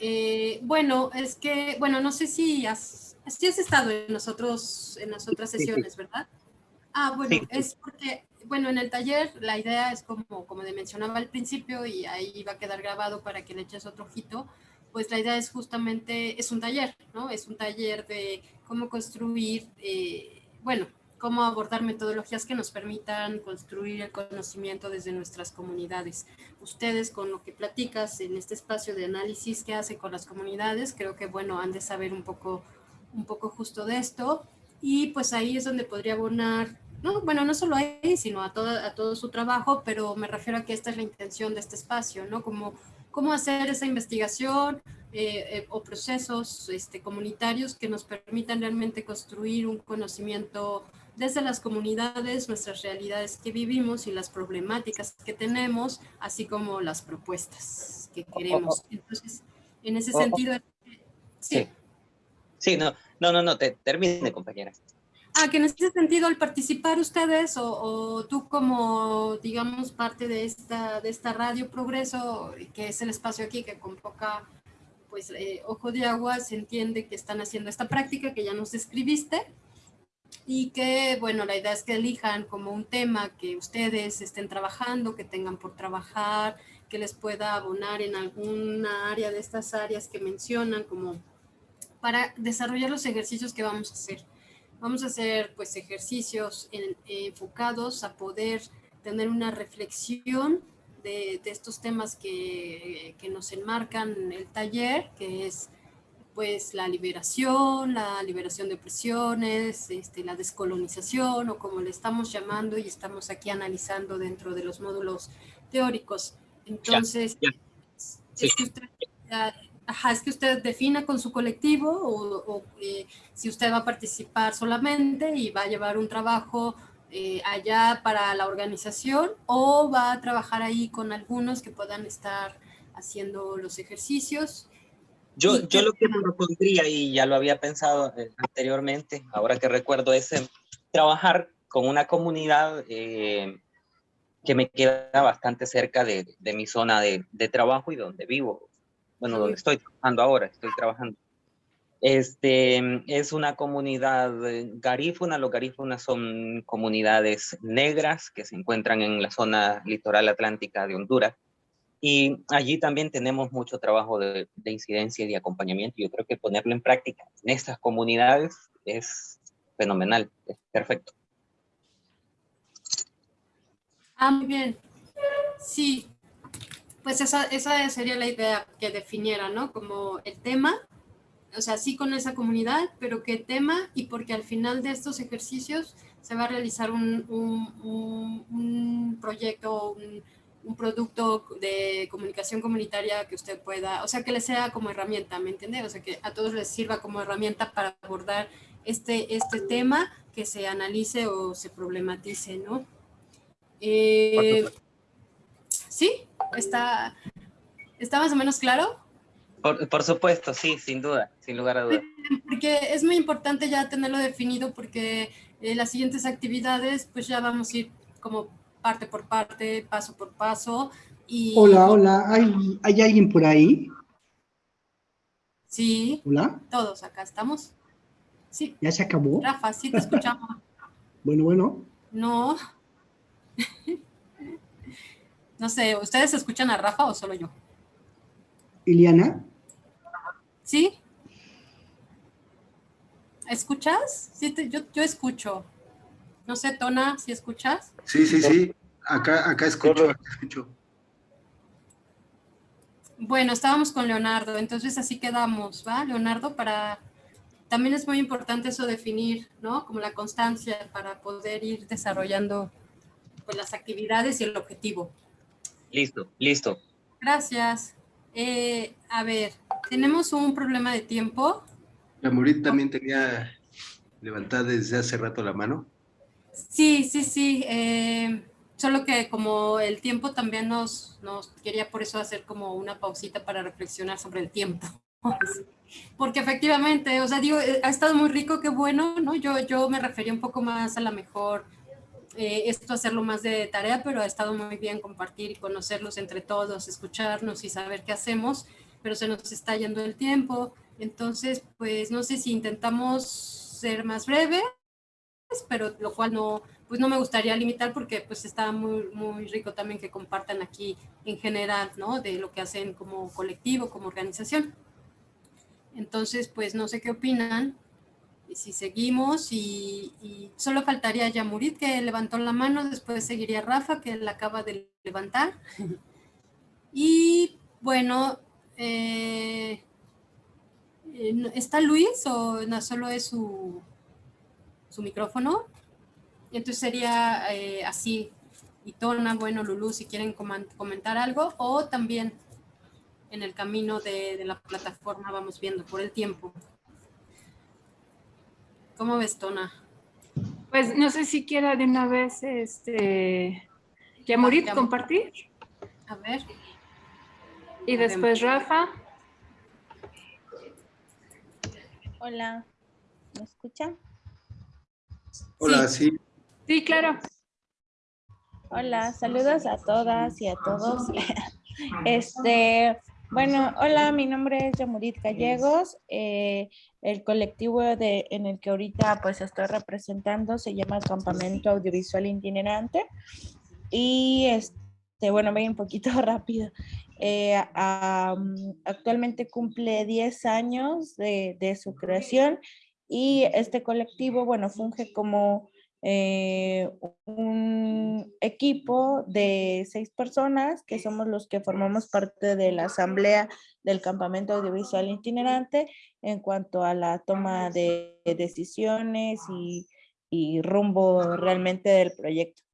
Eh, bueno, es que, bueno, no sé si has, has estado en nosotros, en las otras sesiones, ¿verdad? Ah, bueno, es porque bueno, en el taller la idea es como, como mencionaba al principio y ahí va a quedar grabado para que le eches otro ojito, pues la idea es justamente, es un taller, ¿no? Es un taller de cómo construir, eh, bueno, cómo abordar metodologías que nos permitan construir el conocimiento desde nuestras comunidades. Ustedes con lo que platicas en este espacio de análisis que hace con las comunidades, creo que bueno, han de saber un poco, un poco justo de esto y pues ahí es donde podría abonar no, bueno, no solo ahí, sino a todo, a todo su trabajo, pero me refiero a que esta es la intención de este espacio, ¿no? Como cómo hacer esa investigación eh, eh, o procesos este, comunitarios que nos permitan realmente construir un conocimiento desde las comunidades, nuestras realidades que vivimos y las problemáticas que tenemos, así como las propuestas que queremos. Entonces, en ese sentido... Sí. Sí, no, no, no, no, te, termine, compañera. Ah, que en ese sentido, al participar ustedes o, tú como, digamos, parte de esta, de esta Radio Progreso, que es el espacio aquí que convoca, pues, eh, Ojo de Agua, se entiende que están haciendo esta práctica que ya nos describiste y que, bueno, la idea es que elijan como un tema que ustedes estén trabajando, que tengan por trabajar, que les pueda abonar en alguna área de estas áreas que mencionan, como para desarrollar los ejercicios que vamos a hacer. Vamos a hacer pues ejercicios enfocados a poder tener una reflexión de, estos temas que, que, nos enmarcan el taller, que es pues la liberación, la liberación de presiones, este, la descolonización o como le estamos llamando y estamos aquí analizando dentro de los módulos teóricos. Entonces, Es que usted, Ajá, es que usted defina con su colectivo o, eh, si usted va a participar solamente y va a llevar un trabajo eh, allá para la organización o va a trabajar ahí con algunos que puedan estar haciendo los ejercicios. Yo, yo lo que propondría, y ya lo había pensado eh, anteriormente, ahora que recuerdo, es trabajar con una comunidad que me queda bastante cerca de, de mi zona de, de trabajo y donde vivo bueno, donde estoy trabajando ahora, estoy trabajando. Este, es una comunidad garífuna, los garífunas son comunidades negras que se encuentran en la zona litoral atlántica de Honduras. Y allí también tenemos mucho trabajo de, de incidencia y de acompañamiento. Yo creo que ponerlo en práctica en estas comunidades es fenomenal, es perfecto. Ah, muy bien. Sí, pues esa, esa sería la idea que definiera, ¿no? Como el tema, o sea, sí con esa comunidad, pero qué tema y porque al final de estos ejercicios se va a realizar un, un, un, proyecto, un, un, producto de comunicación comunitaria que usted pueda, o sea, que le sea como herramienta, ¿me entiende? O sea, que a todos les sirva como herramienta para abordar este, este tema que se analice o se problematice, ¿no? Eh, ¿Sí? ¿Está, está más o menos claro? Por, supuesto, sí, sin duda, sin lugar a dudas. Porque es muy importante ya tenerlo definido porque eh, las siguientes actividades pues ya vamos a ir como parte por parte, paso por paso. Y... Hola, hola, ¿Hay, ¿hay alguien por ahí? Sí. Hola. Todos acá estamos. Sí. ¿Ya se acabó? Rafa, sí te escuchamos. bueno, bueno. No. No sé, ¿ustedes escuchan a Rafa o solo yo? Iliana. ¿Sí? ¿Escuchas? Sí, yo, yo escucho. No sé, Tona, si escuchas. Sí, sí, sí. Acá, acá escucho, acá escucho. Bueno, estábamos con Leonardo, entonces así quedamos, ¿va? Leonardo, para... También es muy importante eso definir, ¿no? Como la constancia para poder ir desarrollando pues, las actividades y el objetivo. Listo, listo. Gracias. Eh, a ver, tenemos un problema de tiempo. La Murit también tenía levantada desde hace rato la mano. Sí, sí, sí. eh, solo que como el tiempo también nos, nos quería por eso hacer como una pausita para reflexionar sobre el tiempo. Porque efectivamente, o sea, digo, eh, ha estado muy rico, qué bueno, ¿no? Yo, yo me refería un poco más a la mejor eh, esto hacerlo más de tarea, pero ha estado muy bien compartir y conocerlos entre todos, escucharnos y saber qué hacemos, pero se nos está yendo el tiempo. Entonces, pues no sé si intentamos ser más breves, pero lo cual no, pues no me gustaría limitar porque pues está muy, muy rico también que compartan aquí en general, ¿no? De lo que hacen como colectivo, como organización. Entonces, pues no sé qué opinan. Y si seguimos y, y solo faltaría Yamurit que levantó la mano, después seguiría Rafa que la acaba de levantar. Y bueno, eh, eh, ¿está Luis o no solo es su, su micrófono? Entonces sería eh, así, y Tona, bueno, Lulú, si quieren comentar algo, o también en el camino de, de la plataforma vamos viendo por el tiempo. ¿Cómo ves, Tona? Pues no sé si quiera de una vez, este, Yamurit Ya- compartir A ver. y después Rafa. Hola, ¿me escuchan? Hola, sí. Sí, claro. Hola, saludos a todas y a todos. Este, bueno, hola, mi nombre es Yamurit Gallegos. eh, el colectivo de, en el que ahorita pues estoy representando se llama Campamento Audiovisual Itinerante. Y este, bueno, voy un poquito rápido. Eh, am, actualmente cumple 10 años de, de su creación y este colectivo, bueno, funge como eh, un equipo de seis personas que somos los que formamos parte de la asamblea del campamento audiovisual itinerante en cuanto a la toma de decisiones y, y rumbo realmente del proyecto.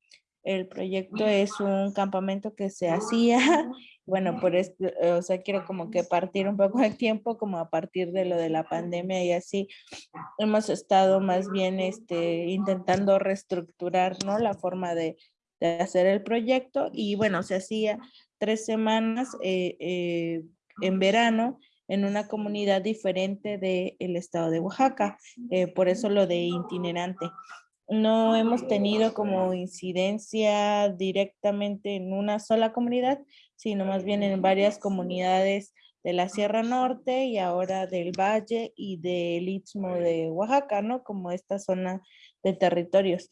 El proyecto es un campamento que se hacía, bueno, por esto, o sea, quiero como que partir un poco el tiempo, como a partir de lo de la pandemia y así, hemos estado más bien este, intentando reestructurar, ¿no? La forma de, de hacer el proyecto y bueno, se hacía tres semanas eh, eh, en verano en una comunidad diferente del estado de Oaxaca, eh, por eso lo de itinerante no hemos tenido como incidencia directamente en una sola comunidad, sino más bien en varias comunidades de la Sierra Norte y ahora del Valle y del Istmo de Oaxaca, ¿no? Como esta zona de territorios.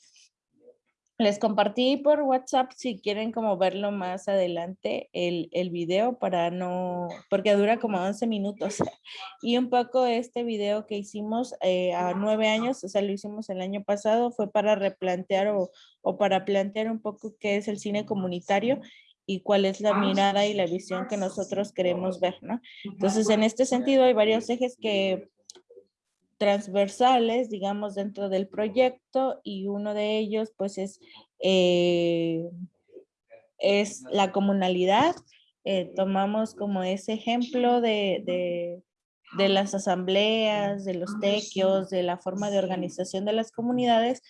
Les compartí por WhatsApp si quieren como verlo más adelante el, el video para no, porque dura como 11 minutos. Y un poco este video que hicimos eh, a nueve años, o sea, lo hicimos el año pasado, fue para replantear o, o para plantear un poco qué es el cine comunitario y cuál es la mirada y la visión que nosotros queremos ver, ¿no? Entonces, en este sentido, hay varios ejes que transversales, digamos, dentro del proyecto y uno de ellos, pues, es, eh, es la comunalidad. Eh, tomamos como ese ejemplo de, de, las asambleas, de los tequios, de la forma de organización de las comunidades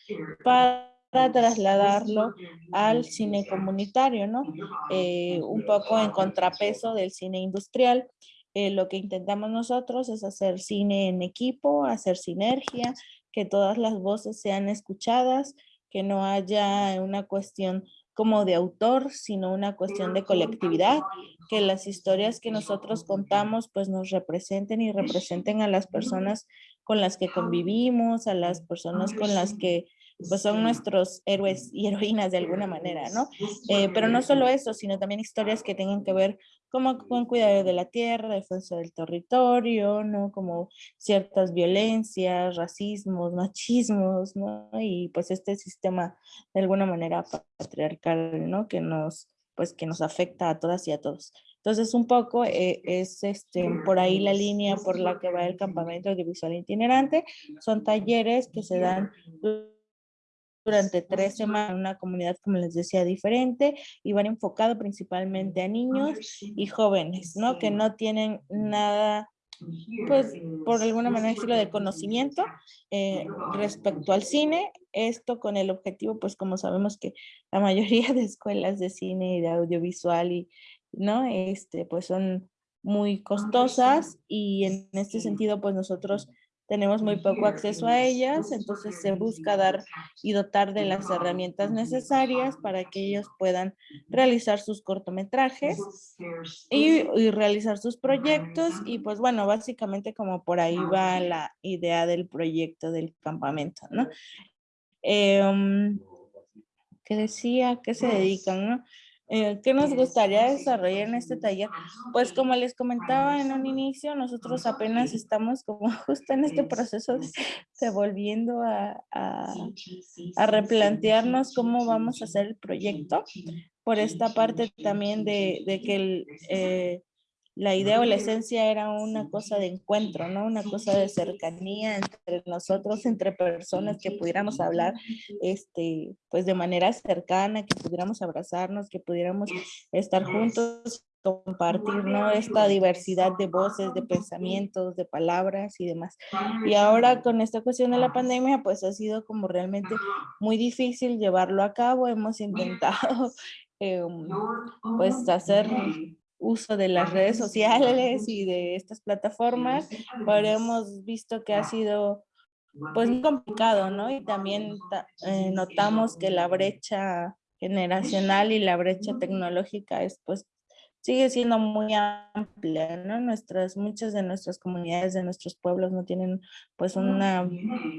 para trasladarlo al cine comunitario, ¿no? Eh, un poco en contrapeso del cine industrial. Eh, lo que intentamos nosotros es hacer cine en equipo, hacer sinergia, que todas las voces sean escuchadas, que no haya una cuestión como de autor, sino una cuestión de colectividad, que las historias que nosotros contamos pues nos representen y representen a las personas con las que convivimos, a las personas con las que pues son nuestros héroes y heroínas de alguna manera, ¿no? Eh, pero no solo eso, sino también historias que tengan que ver como con cuidado de la tierra, defensa del territorio, ¿no? Como ciertas violencias, racismos, machismos, ¿no? Y pues este sistema de alguna manera patriarcal, ¿no? Que nos, pues que nos afecta a todas y a todos. Entonces, un poco eh, es este, por ahí la línea por la que va el campamento audiovisual itinerante. Son talleres que se dan durante tres semanas en una comunidad, como les decía, diferente y van enfocado principalmente a niños y jóvenes, ¿no? Que no tienen nada pues por alguna manera estilo de conocimiento eh, respecto al cine, esto con el objetivo, pues como sabemos que la mayoría de escuelas de cine y de audiovisual y, ¿no? Este, pues son muy costosas y en este sentido, pues nosotros tenemos muy poco acceso a ellas, entonces se busca dar y dotar de las herramientas necesarias para que ellos puedan realizar sus cortometrajes y, realizar sus proyectos y pues bueno, básicamente como por ahí va la idea del proyecto del campamento, ¿no? Eh, ¿Qué decía? ¿Qué se dedican, no? Eh, ¿Qué nos gustaría desarrollar en este taller? Pues como les comentaba en un inicio, nosotros apenas estamos como justo en este proceso de, volviendo a, a, replantearnos cómo vamos a hacer el proyecto. Por esta parte también de, de que el, eh, la idea o la esencia era una cosa de encuentro, ¿no? Una cosa de cercanía entre nosotros, entre personas que pudiéramos hablar, este, pues de manera cercana, que pudiéramos abrazarnos, que pudiéramos estar juntos, compartir, ¿no? Esta diversidad de voces, de pensamientos, de palabras y demás. Y ahora con esta cuestión de la pandemia, pues ha sido como realmente muy difícil llevarlo a cabo. Hemos intentado, em, pues, hacer uso de las redes sociales y de estas plataformas, pero hemos visto que ha sido pues muy complicado, ¿no? Y también eh, notamos que la brecha generacional y la brecha tecnológica es pues sigue siendo muy amplia, ¿no? Nuestras, muchas de nuestras comunidades, de nuestros pueblos no tienen pues una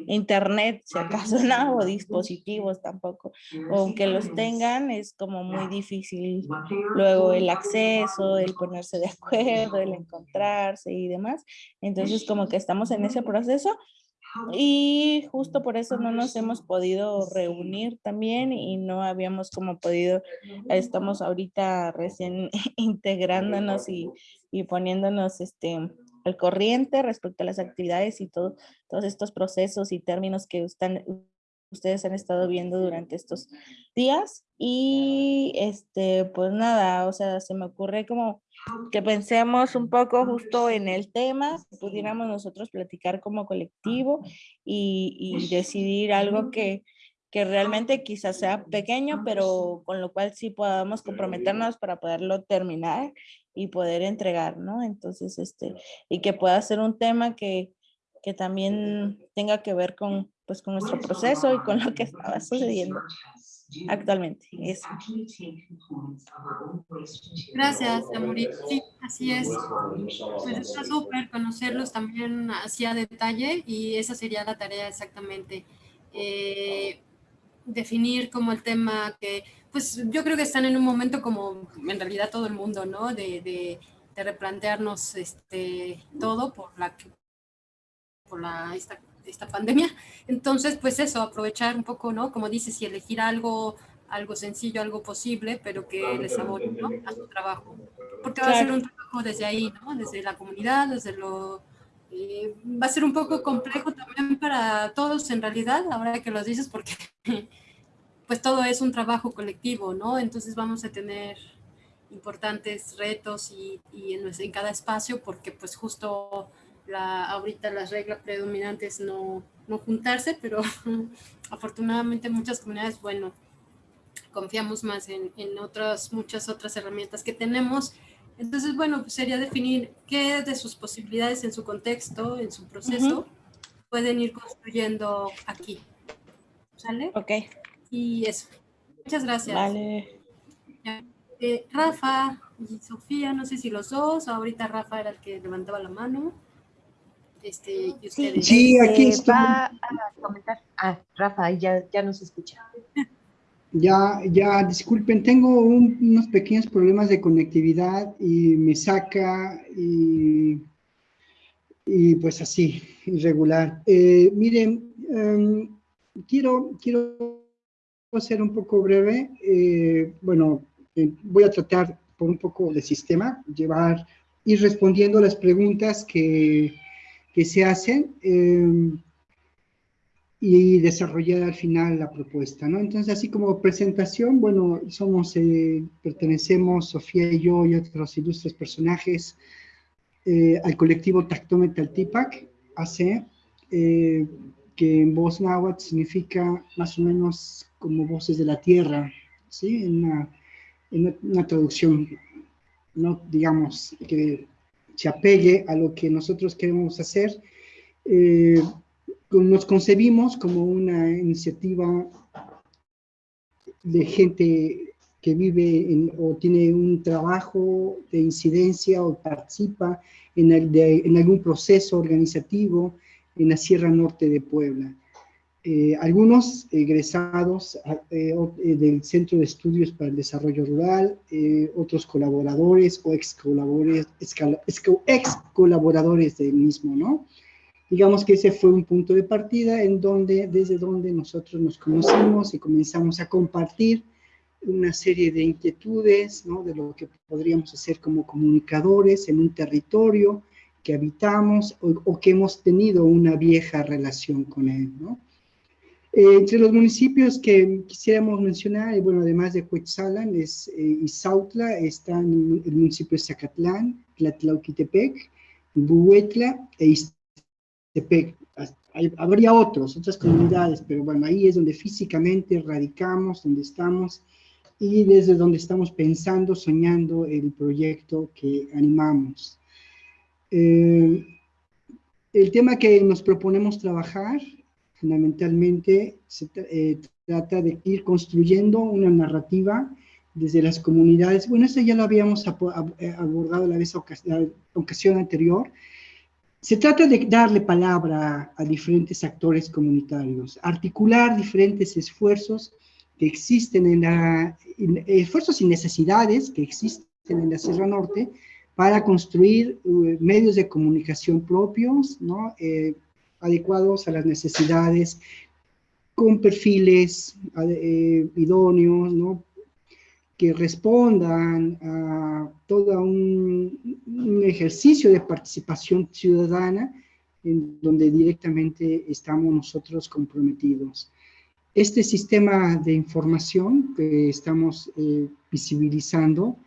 internet, si acaso no, o dispositivos tampoco, o aunque los tengan es como muy difícil luego el acceso, el ponerse de acuerdo, el encontrarse y demás. Entonces como que estamos en ese proceso y justo por eso no nos hemos podido reunir también y no habíamos como podido, estamos ahorita recién integrándonos y, y poniéndonos este, al corriente respecto a las actividades y todo, todos estos procesos y términos que están, ustedes han estado viendo durante estos días. Y este, pues nada, o sea, se me ocurre como que pensemos un poco justo en el tema, pudiéramos nosotros platicar como colectivo y, decidir algo que, que realmente quizás sea pequeño, pero con lo cual sí podamos comprometernos para poderlo terminar y poder entregar, ¿no? Entonces, este, y que pueda ser un tema que, que también tenga que ver con, pues, con nuestro proceso y con lo que estaba sucediendo actualmente. Eso. Gracias, Amorit. Sí, así es. Pues está súper conocerlos también así a detalle y esa sería la tarea exactamente. Eh, definir como el tema que, pues yo creo que están en un momento como en realidad todo el mundo, ¿no? De, de, de replantearnos este, todo por la, por la, esta esta pandemia. Entonces, pues eso, aprovechar un poco, ¿no? Como dices, y elegir algo, algo sencillo, algo posible, pero que les abone ¿no? a su trabajo. Porque va a ser un trabajo desde ahí, ¿no? Desde la comunidad, desde lo... Eh, va a ser un poco complejo también para todos en realidad, ahora que lo dices, porque pues todo es un trabajo colectivo, ¿no? Entonces vamos a tener importantes retos y, y en, en cada espacio porque pues justo la, ahorita las reglas predominantes no, no juntarse, pero afortunadamente muchas comunidades, bueno, confiamos más en, en, otras, muchas otras herramientas que tenemos. Entonces, bueno, pues sería definir qué de sus posibilidades en su contexto, en su proceso, pueden ir construyendo aquí. ¿Sale? Ok. Y eso. Muchas gracias. Vale. Eh, Rafa y Sofía, no sé si los dos, ahorita Rafa era el que levantaba la mano. Este, sí, aquí este, Va a comentar. Ah, Rafa, ya, ya nos escucha. Ya, ya, disculpen, tengo unos pequeños problemas de conectividad y me saca y, y pues así, irregular. Eh, miren, em, quiero, quiero ser un poco breve. Eh, bueno, eh, voy a tratar por un poco de sistema, llevar, ir respondiendo las preguntas que que se hacen. Em, y desarrollar al final la propuesta, ¿no? Entonces, así como presentación, bueno, somos, eh, pertenecemos, Sofía y yo y otros ilustres personajes, eh, al colectivo Tactometal Tipac, AC, eh, que en voz náhuatl significa más o menos como voces de la tierra, ¿sí? En una, en una traducción, no digamos que se apegue a lo que nosotros queremos hacer, eh, nos concebimos como una iniciativa de gente que vive o tiene un trabajo de incidencia o participa en, en algún proceso organizativo en la Sierra Norte de Puebla. Eh, algunos egresados eh, eh, del Centro de Estudios para el Desarrollo Rural, otros colaboradores o ex colaboradores, ex colaboradores del mismo, ¿no? Digamos que ese fue un punto de partida en donde, desde donde nosotros nos conocimos y comenzamos a compartir una serie de inquietudes, ¿no? De lo que podríamos hacer como comunicadores en un territorio que habitamos o, que hemos tenido una vieja relación con él, ¿no? Eh, entre los municipios que quisiéramos mencionar, bueno, además de Cuetzalan, es eh, Izautla, está en el municipio de Zacatlán, Tlatlauquitepec, Buhuetla e habría otros, otras comunidades, pero bueno, ahí es donde físicamente radicamos, donde estamos y desde donde estamos pensando, soñando el proyecto que animamos. Eh, el tema que nos proponemos trabajar, fundamentalmente, se eh, trata de ir construyendo una narrativa desde las comunidades. Bueno, eso ya lo habíamos abordado la, vez, la ocasión anterior, se trata de darle palabra a diferentes actores comunitarios, articular diferentes esfuerzos que existen en la, esfuerzos y necesidades que existen en la Sierra Norte para construir eh, medios de comunicación propios, ¿no? Eh, adecuados a las necesidades, con perfiles eh, idóneos, que respondan a todo un, ejercicio de participación ciudadana en donde directamente estamos nosotros comprometidos. Este sistema de información que estamos eh, visibilizando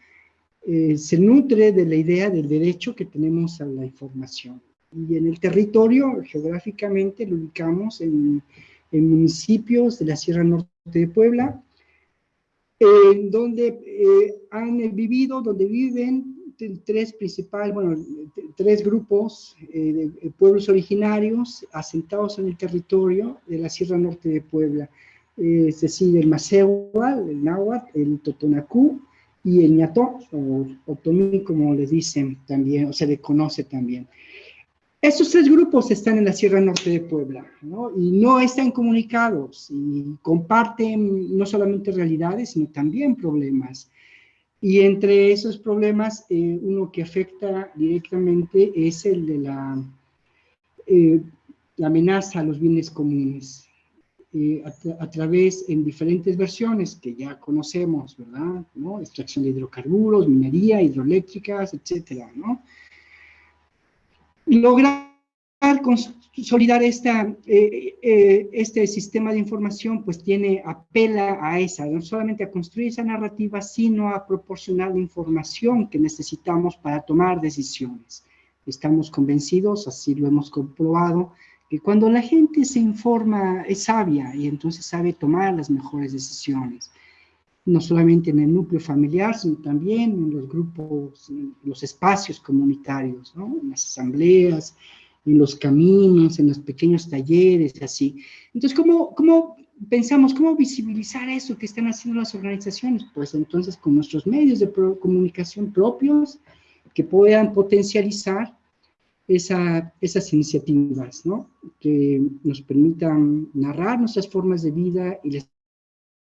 eh, se nutre de la idea del derecho que tenemos a la información. Y en el territorio, geográficamente, lo ubicamos en, municipios de la Sierra Norte de Puebla, en donde eh, han vivido, donde viven tres principales, bueno, tres grupos eh, de pueblos originarios asentados en el territorio de la Sierra Norte de Puebla, eh, es decir, el Macehual, el Náhuatl, el Totonacú y el Ñató, o Otomí, como le dicen también, o se le conoce también. Estos tres grupos están en la Sierra Norte de Puebla, ¿no? Y no están comunicados y comparten no solamente realidades, sino también problemas. Y entre esos problemas, eh, uno que afecta directamente es el de la, eh, amenaza a los bienes comunes. Eh, a, a, través en diferentes versiones que ya conocemos, ¿verdad? ¿No? Extracción de hidrocarburos, minería, hidroeléctricas, etcétera, ¿no? Lograr consolidar eh, eh, este sistema de información, pues tiene, apela a esa, no solamente a construir esa narrativa, sino a proporcionar la información que necesitamos para tomar decisiones. Estamos convencidos, así lo hemos comprobado, que cuando la gente se informa es sabia y entonces sabe tomar las mejores decisiones no solamente en el núcleo familiar, sino también en los grupos, en los espacios comunitarios, ¿no? en las asambleas, en los caminos, en los pequeños talleres, así. Entonces, ¿cómo, ¿cómo pensamos, cómo visibilizar eso que están haciendo las organizaciones? Pues entonces con nuestros medios de comunicación propios que puedan potencializar esa, esas iniciativas, ¿no? Que nos permitan narrar nuestras formas de vida y las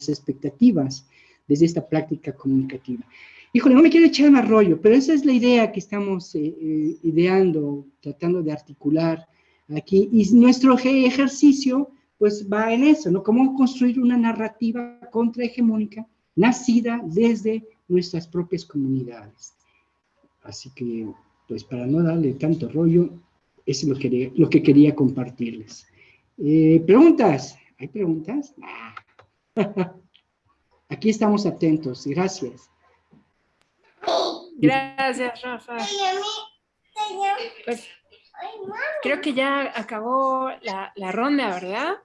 expectativas desde esta práctica comunicativa. Híjole, no me quiero echar más rollo, pero esa es la idea que estamos eh, eh, ideando, tratando de articular aquí, y nuestro ejercicio pues va en eso, ¿no? Cómo construir una narrativa contrahegemónica nacida desde nuestras propias comunidades. Así que, pues para no darle tanto rollo, eso es lo que, lo que quería compartirles. Eh, ¿Preguntas? ¿Hay preguntas? Aquí estamos atentos. Gracias. Gracias, Rafa. Pues, creo que ya acabó la, la ronda, ¿verdad?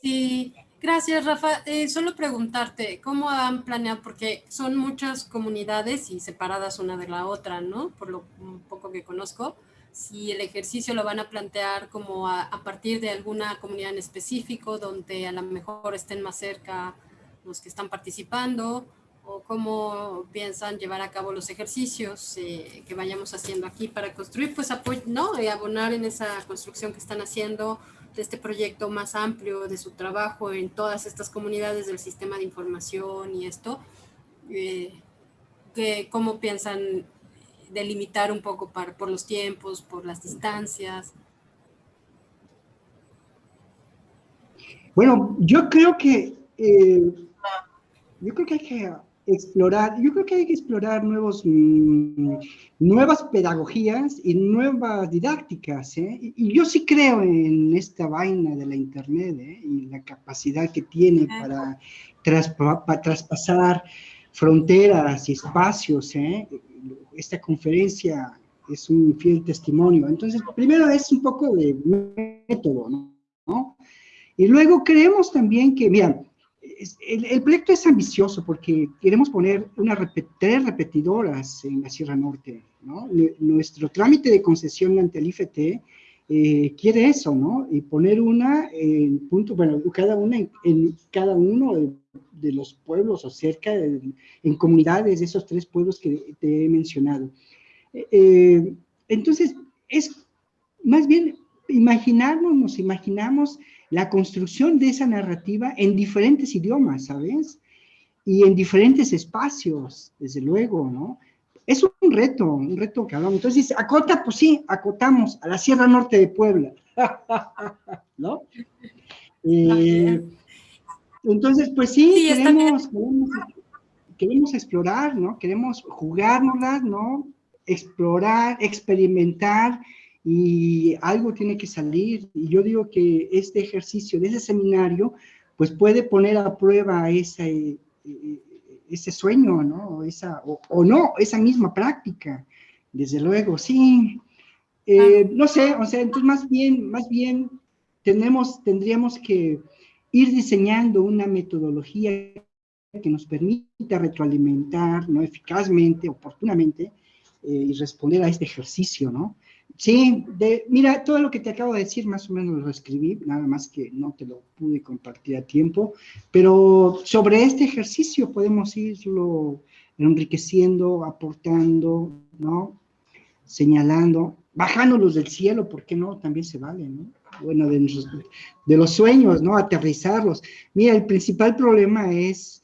Sí, gracias Rafa. Eh, solo preguntarte, ¿cómo han planeado? Porque son muchas comunidades y separadas una de la otra, ¿no? Por lo poco que conozco. Si el ejercicio lo van a plantear como a, a partir de alguna comunidad en específico, donde a lo mejor estén más cerca los que están participando, o cómo piensan llevar a cabo los ejercicios eh, que vayamos haciendo aquí para construir, pues apoyo, ¿no? Y abonar en esa construcción que están haciendo de este proyecto más amplio de su trabajo en todas estas comunidades del sistema de información y esto, eh, que cómo piensan delimitar un poco para, por los tiempos, por las distancias. Bueno, yo creo que eh, yo creo que hay que explorar, yo creo que hay que explorar nuevos, mm, nuevas pedagogías y nuevas didácticas, ¿eh? y, yo sí creo en esta vaina de la internet, ¿eh? y la capacidad que tiene para, traspasar fronteras y espacios, ¿eh? esta conferencia es un fiel testimonio, entonces primero es un poco de método, ¿no? Y luego creemos también que, mira, el, proyecto es ambicioso porque queremos poner una tres repetidoras en la Sierra Norte, ¿no? Nuestro trámite de concesión ante el IFT eh, quiere eso, ¿no? Y poner una en punto, bueno, cada una en, cada uno de, los pueblos o cerca, en comunidades de esos tres pueblos que te he mencionado. Eh, entonces, es más bien imaginarnos, nos imaginamos la construcción de esa narrativa en diferentes idiomas, ¿sabes? Y en diferentes espacios, desde luego, ¿no? Es un reto, un reto que hablamos. Entonces, acota, pues sí, acotamos a la Sierra Norte de Puebla, ¿no? Eh, entonces, pues sí, queremos, queremos, explorar, ¿no? Queremos jugárnoslas, ¿no? Explorar, experimentar, y algo tiene que salir. Y yo digo que este ejercicio de ese seminario, pues puede poner a prueba ese, eh, ese sueño, ¿no? Esa, o, no, esa misma práctica, desde luego, sí. Eh, no sé, o sea, entonces más bien, más bien tenemos, tendríamos que ir diseñando una metodología que nos permita retroalimentar, ¿no? Eficazmente, oportunamente, eh, y responder a este ejercicio, ¿no? Sí, de, mira, todo lo que te acabo de decir más o menos lo escribí, nada más que no te lo pude compartir a tiempo, pero sobre este ejercicio podemos irlo enriqueciendo, aportando, ¿no? Señalando, bajándolos del cielo, ¿por qué no? También se vale, ¿no? Bueno, de, de los sueños, ¿no? Aterrizarlos. Mira, el principal problema es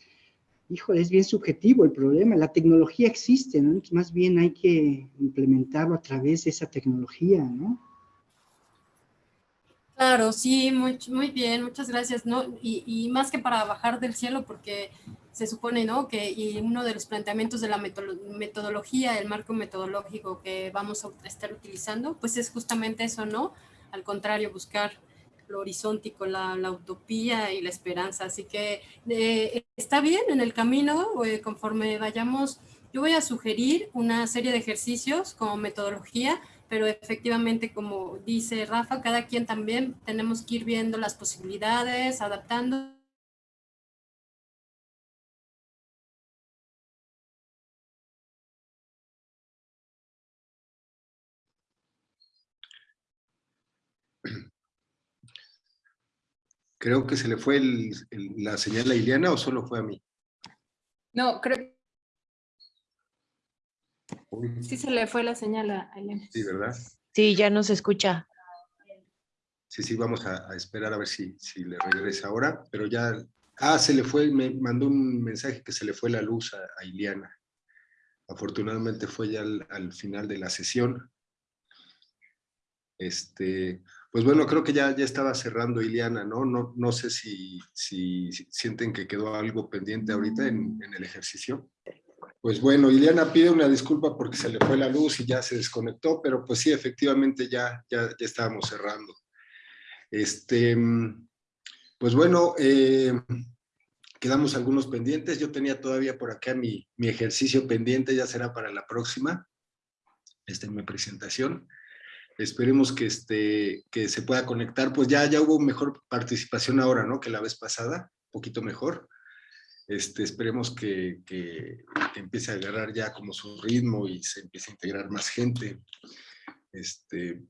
híjole, es bien subjetivo el problema. La tecnología existe, ¿no? más bien hay que implementarlo a través de esa tecnología, ¿no? Claro, sí, muy, bien, muchas gracias, ¿no? Y, más que para bajar del cielo, porque se supone, ¿no? Que y uno de los planteamientos de la metodología, el marco metodológico que vamos a estar utilizando, pues es justamente eso, ¿no? Al contrario, buscar lo horizontico, la, la, utopía y la esperanza. Así que eh, está bien en el camino, eh, conforme vayamos, yo voy a sugerir una serie de ejercicios como metodología, pero efectivamente, como dice Rafa, cada quien también tenemos que ir viendo las posibilidades, adaptando Creo que se le fue la señal a Iliana o solo fue a mí. No, creo Sí se le fue la señal a Iliana. Sí, ¿verdad? Sí, ya no se escucha. Sí, sí, vamos a, esperar a ver si, si, le regresa ahora, pero ya... Ah, se le fue, me mandó un mensaje que se le fue la luz a, Iliana. Afortunadamente fue ya al, al final de la sesión. Este, pues bueno, creo que ya, ya estaba cerrando Iliana, ¿no? No, no sé si, si, sienten que quedó algo pendiente ahorita en, el ejercicio. Pues bueno, Iliana pide una disculpa porque se le fue la luz y ya se desconectó, pero pues sí, efectivamente ya, ya, ya estábamos cerrando. Este, pues bueno, eh, quedamos algunos pendientes. Yo tenía todavía por acá mi, mi ejercicio pendiente, ya será para la próxima. Esta es mi presentación. Esperemos que, este, que se pueda conectar. Pues ya, ya hubo mejor participación ahora, ¿no? Que la vez pasada, un poquito mejor. Este, esperemos que, que, empiece a agarrar ya como su ritmo y se empiece a integrar más gente. Este,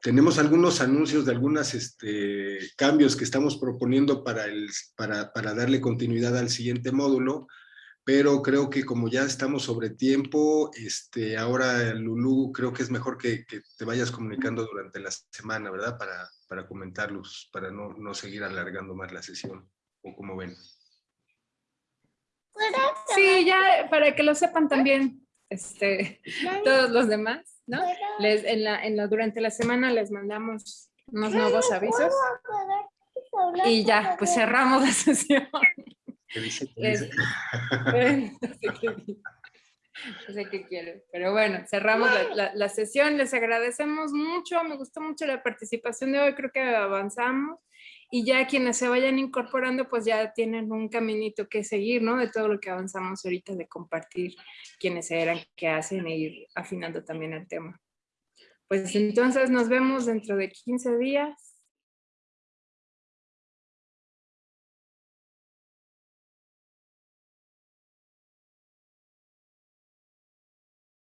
tenemos algunos anuncios de algunos este, cambios que estamos proponiendo para, el, para, para darle continuidad al siguiente módulo pero creo que como ya estamos sobre tiempo, este, ahora Lulú, creo que es mejor que, que te vayas comunicando durante la semana, ¿verdad? Para, para comentarlos, para no, no seguir alargando más la sesión, o como ven. Sí, ya para que lo sepan también este, todos los demás, ¿no? Les, en la, en la, durante la semana les mandamos unos nuevos avisos y ya, pues cerramos la sesión. ¿Qué dice? Es- Bueno, no sé qué dice. No sé qué quiere, pero bueno, cerramos la, la- la sesión. Les agradecemos mucho, me gustó mucho la participación de hoy, creo que avanzamos y ya quienes se vayan incorporando, pues ya tienen un caminito que seguir, ¿no? De todo lo que avanzamos ahorita, de compartir quiénes eran, qué hacen e ir afinando también el tema. Pues entonces nos vemos dentro de 15 días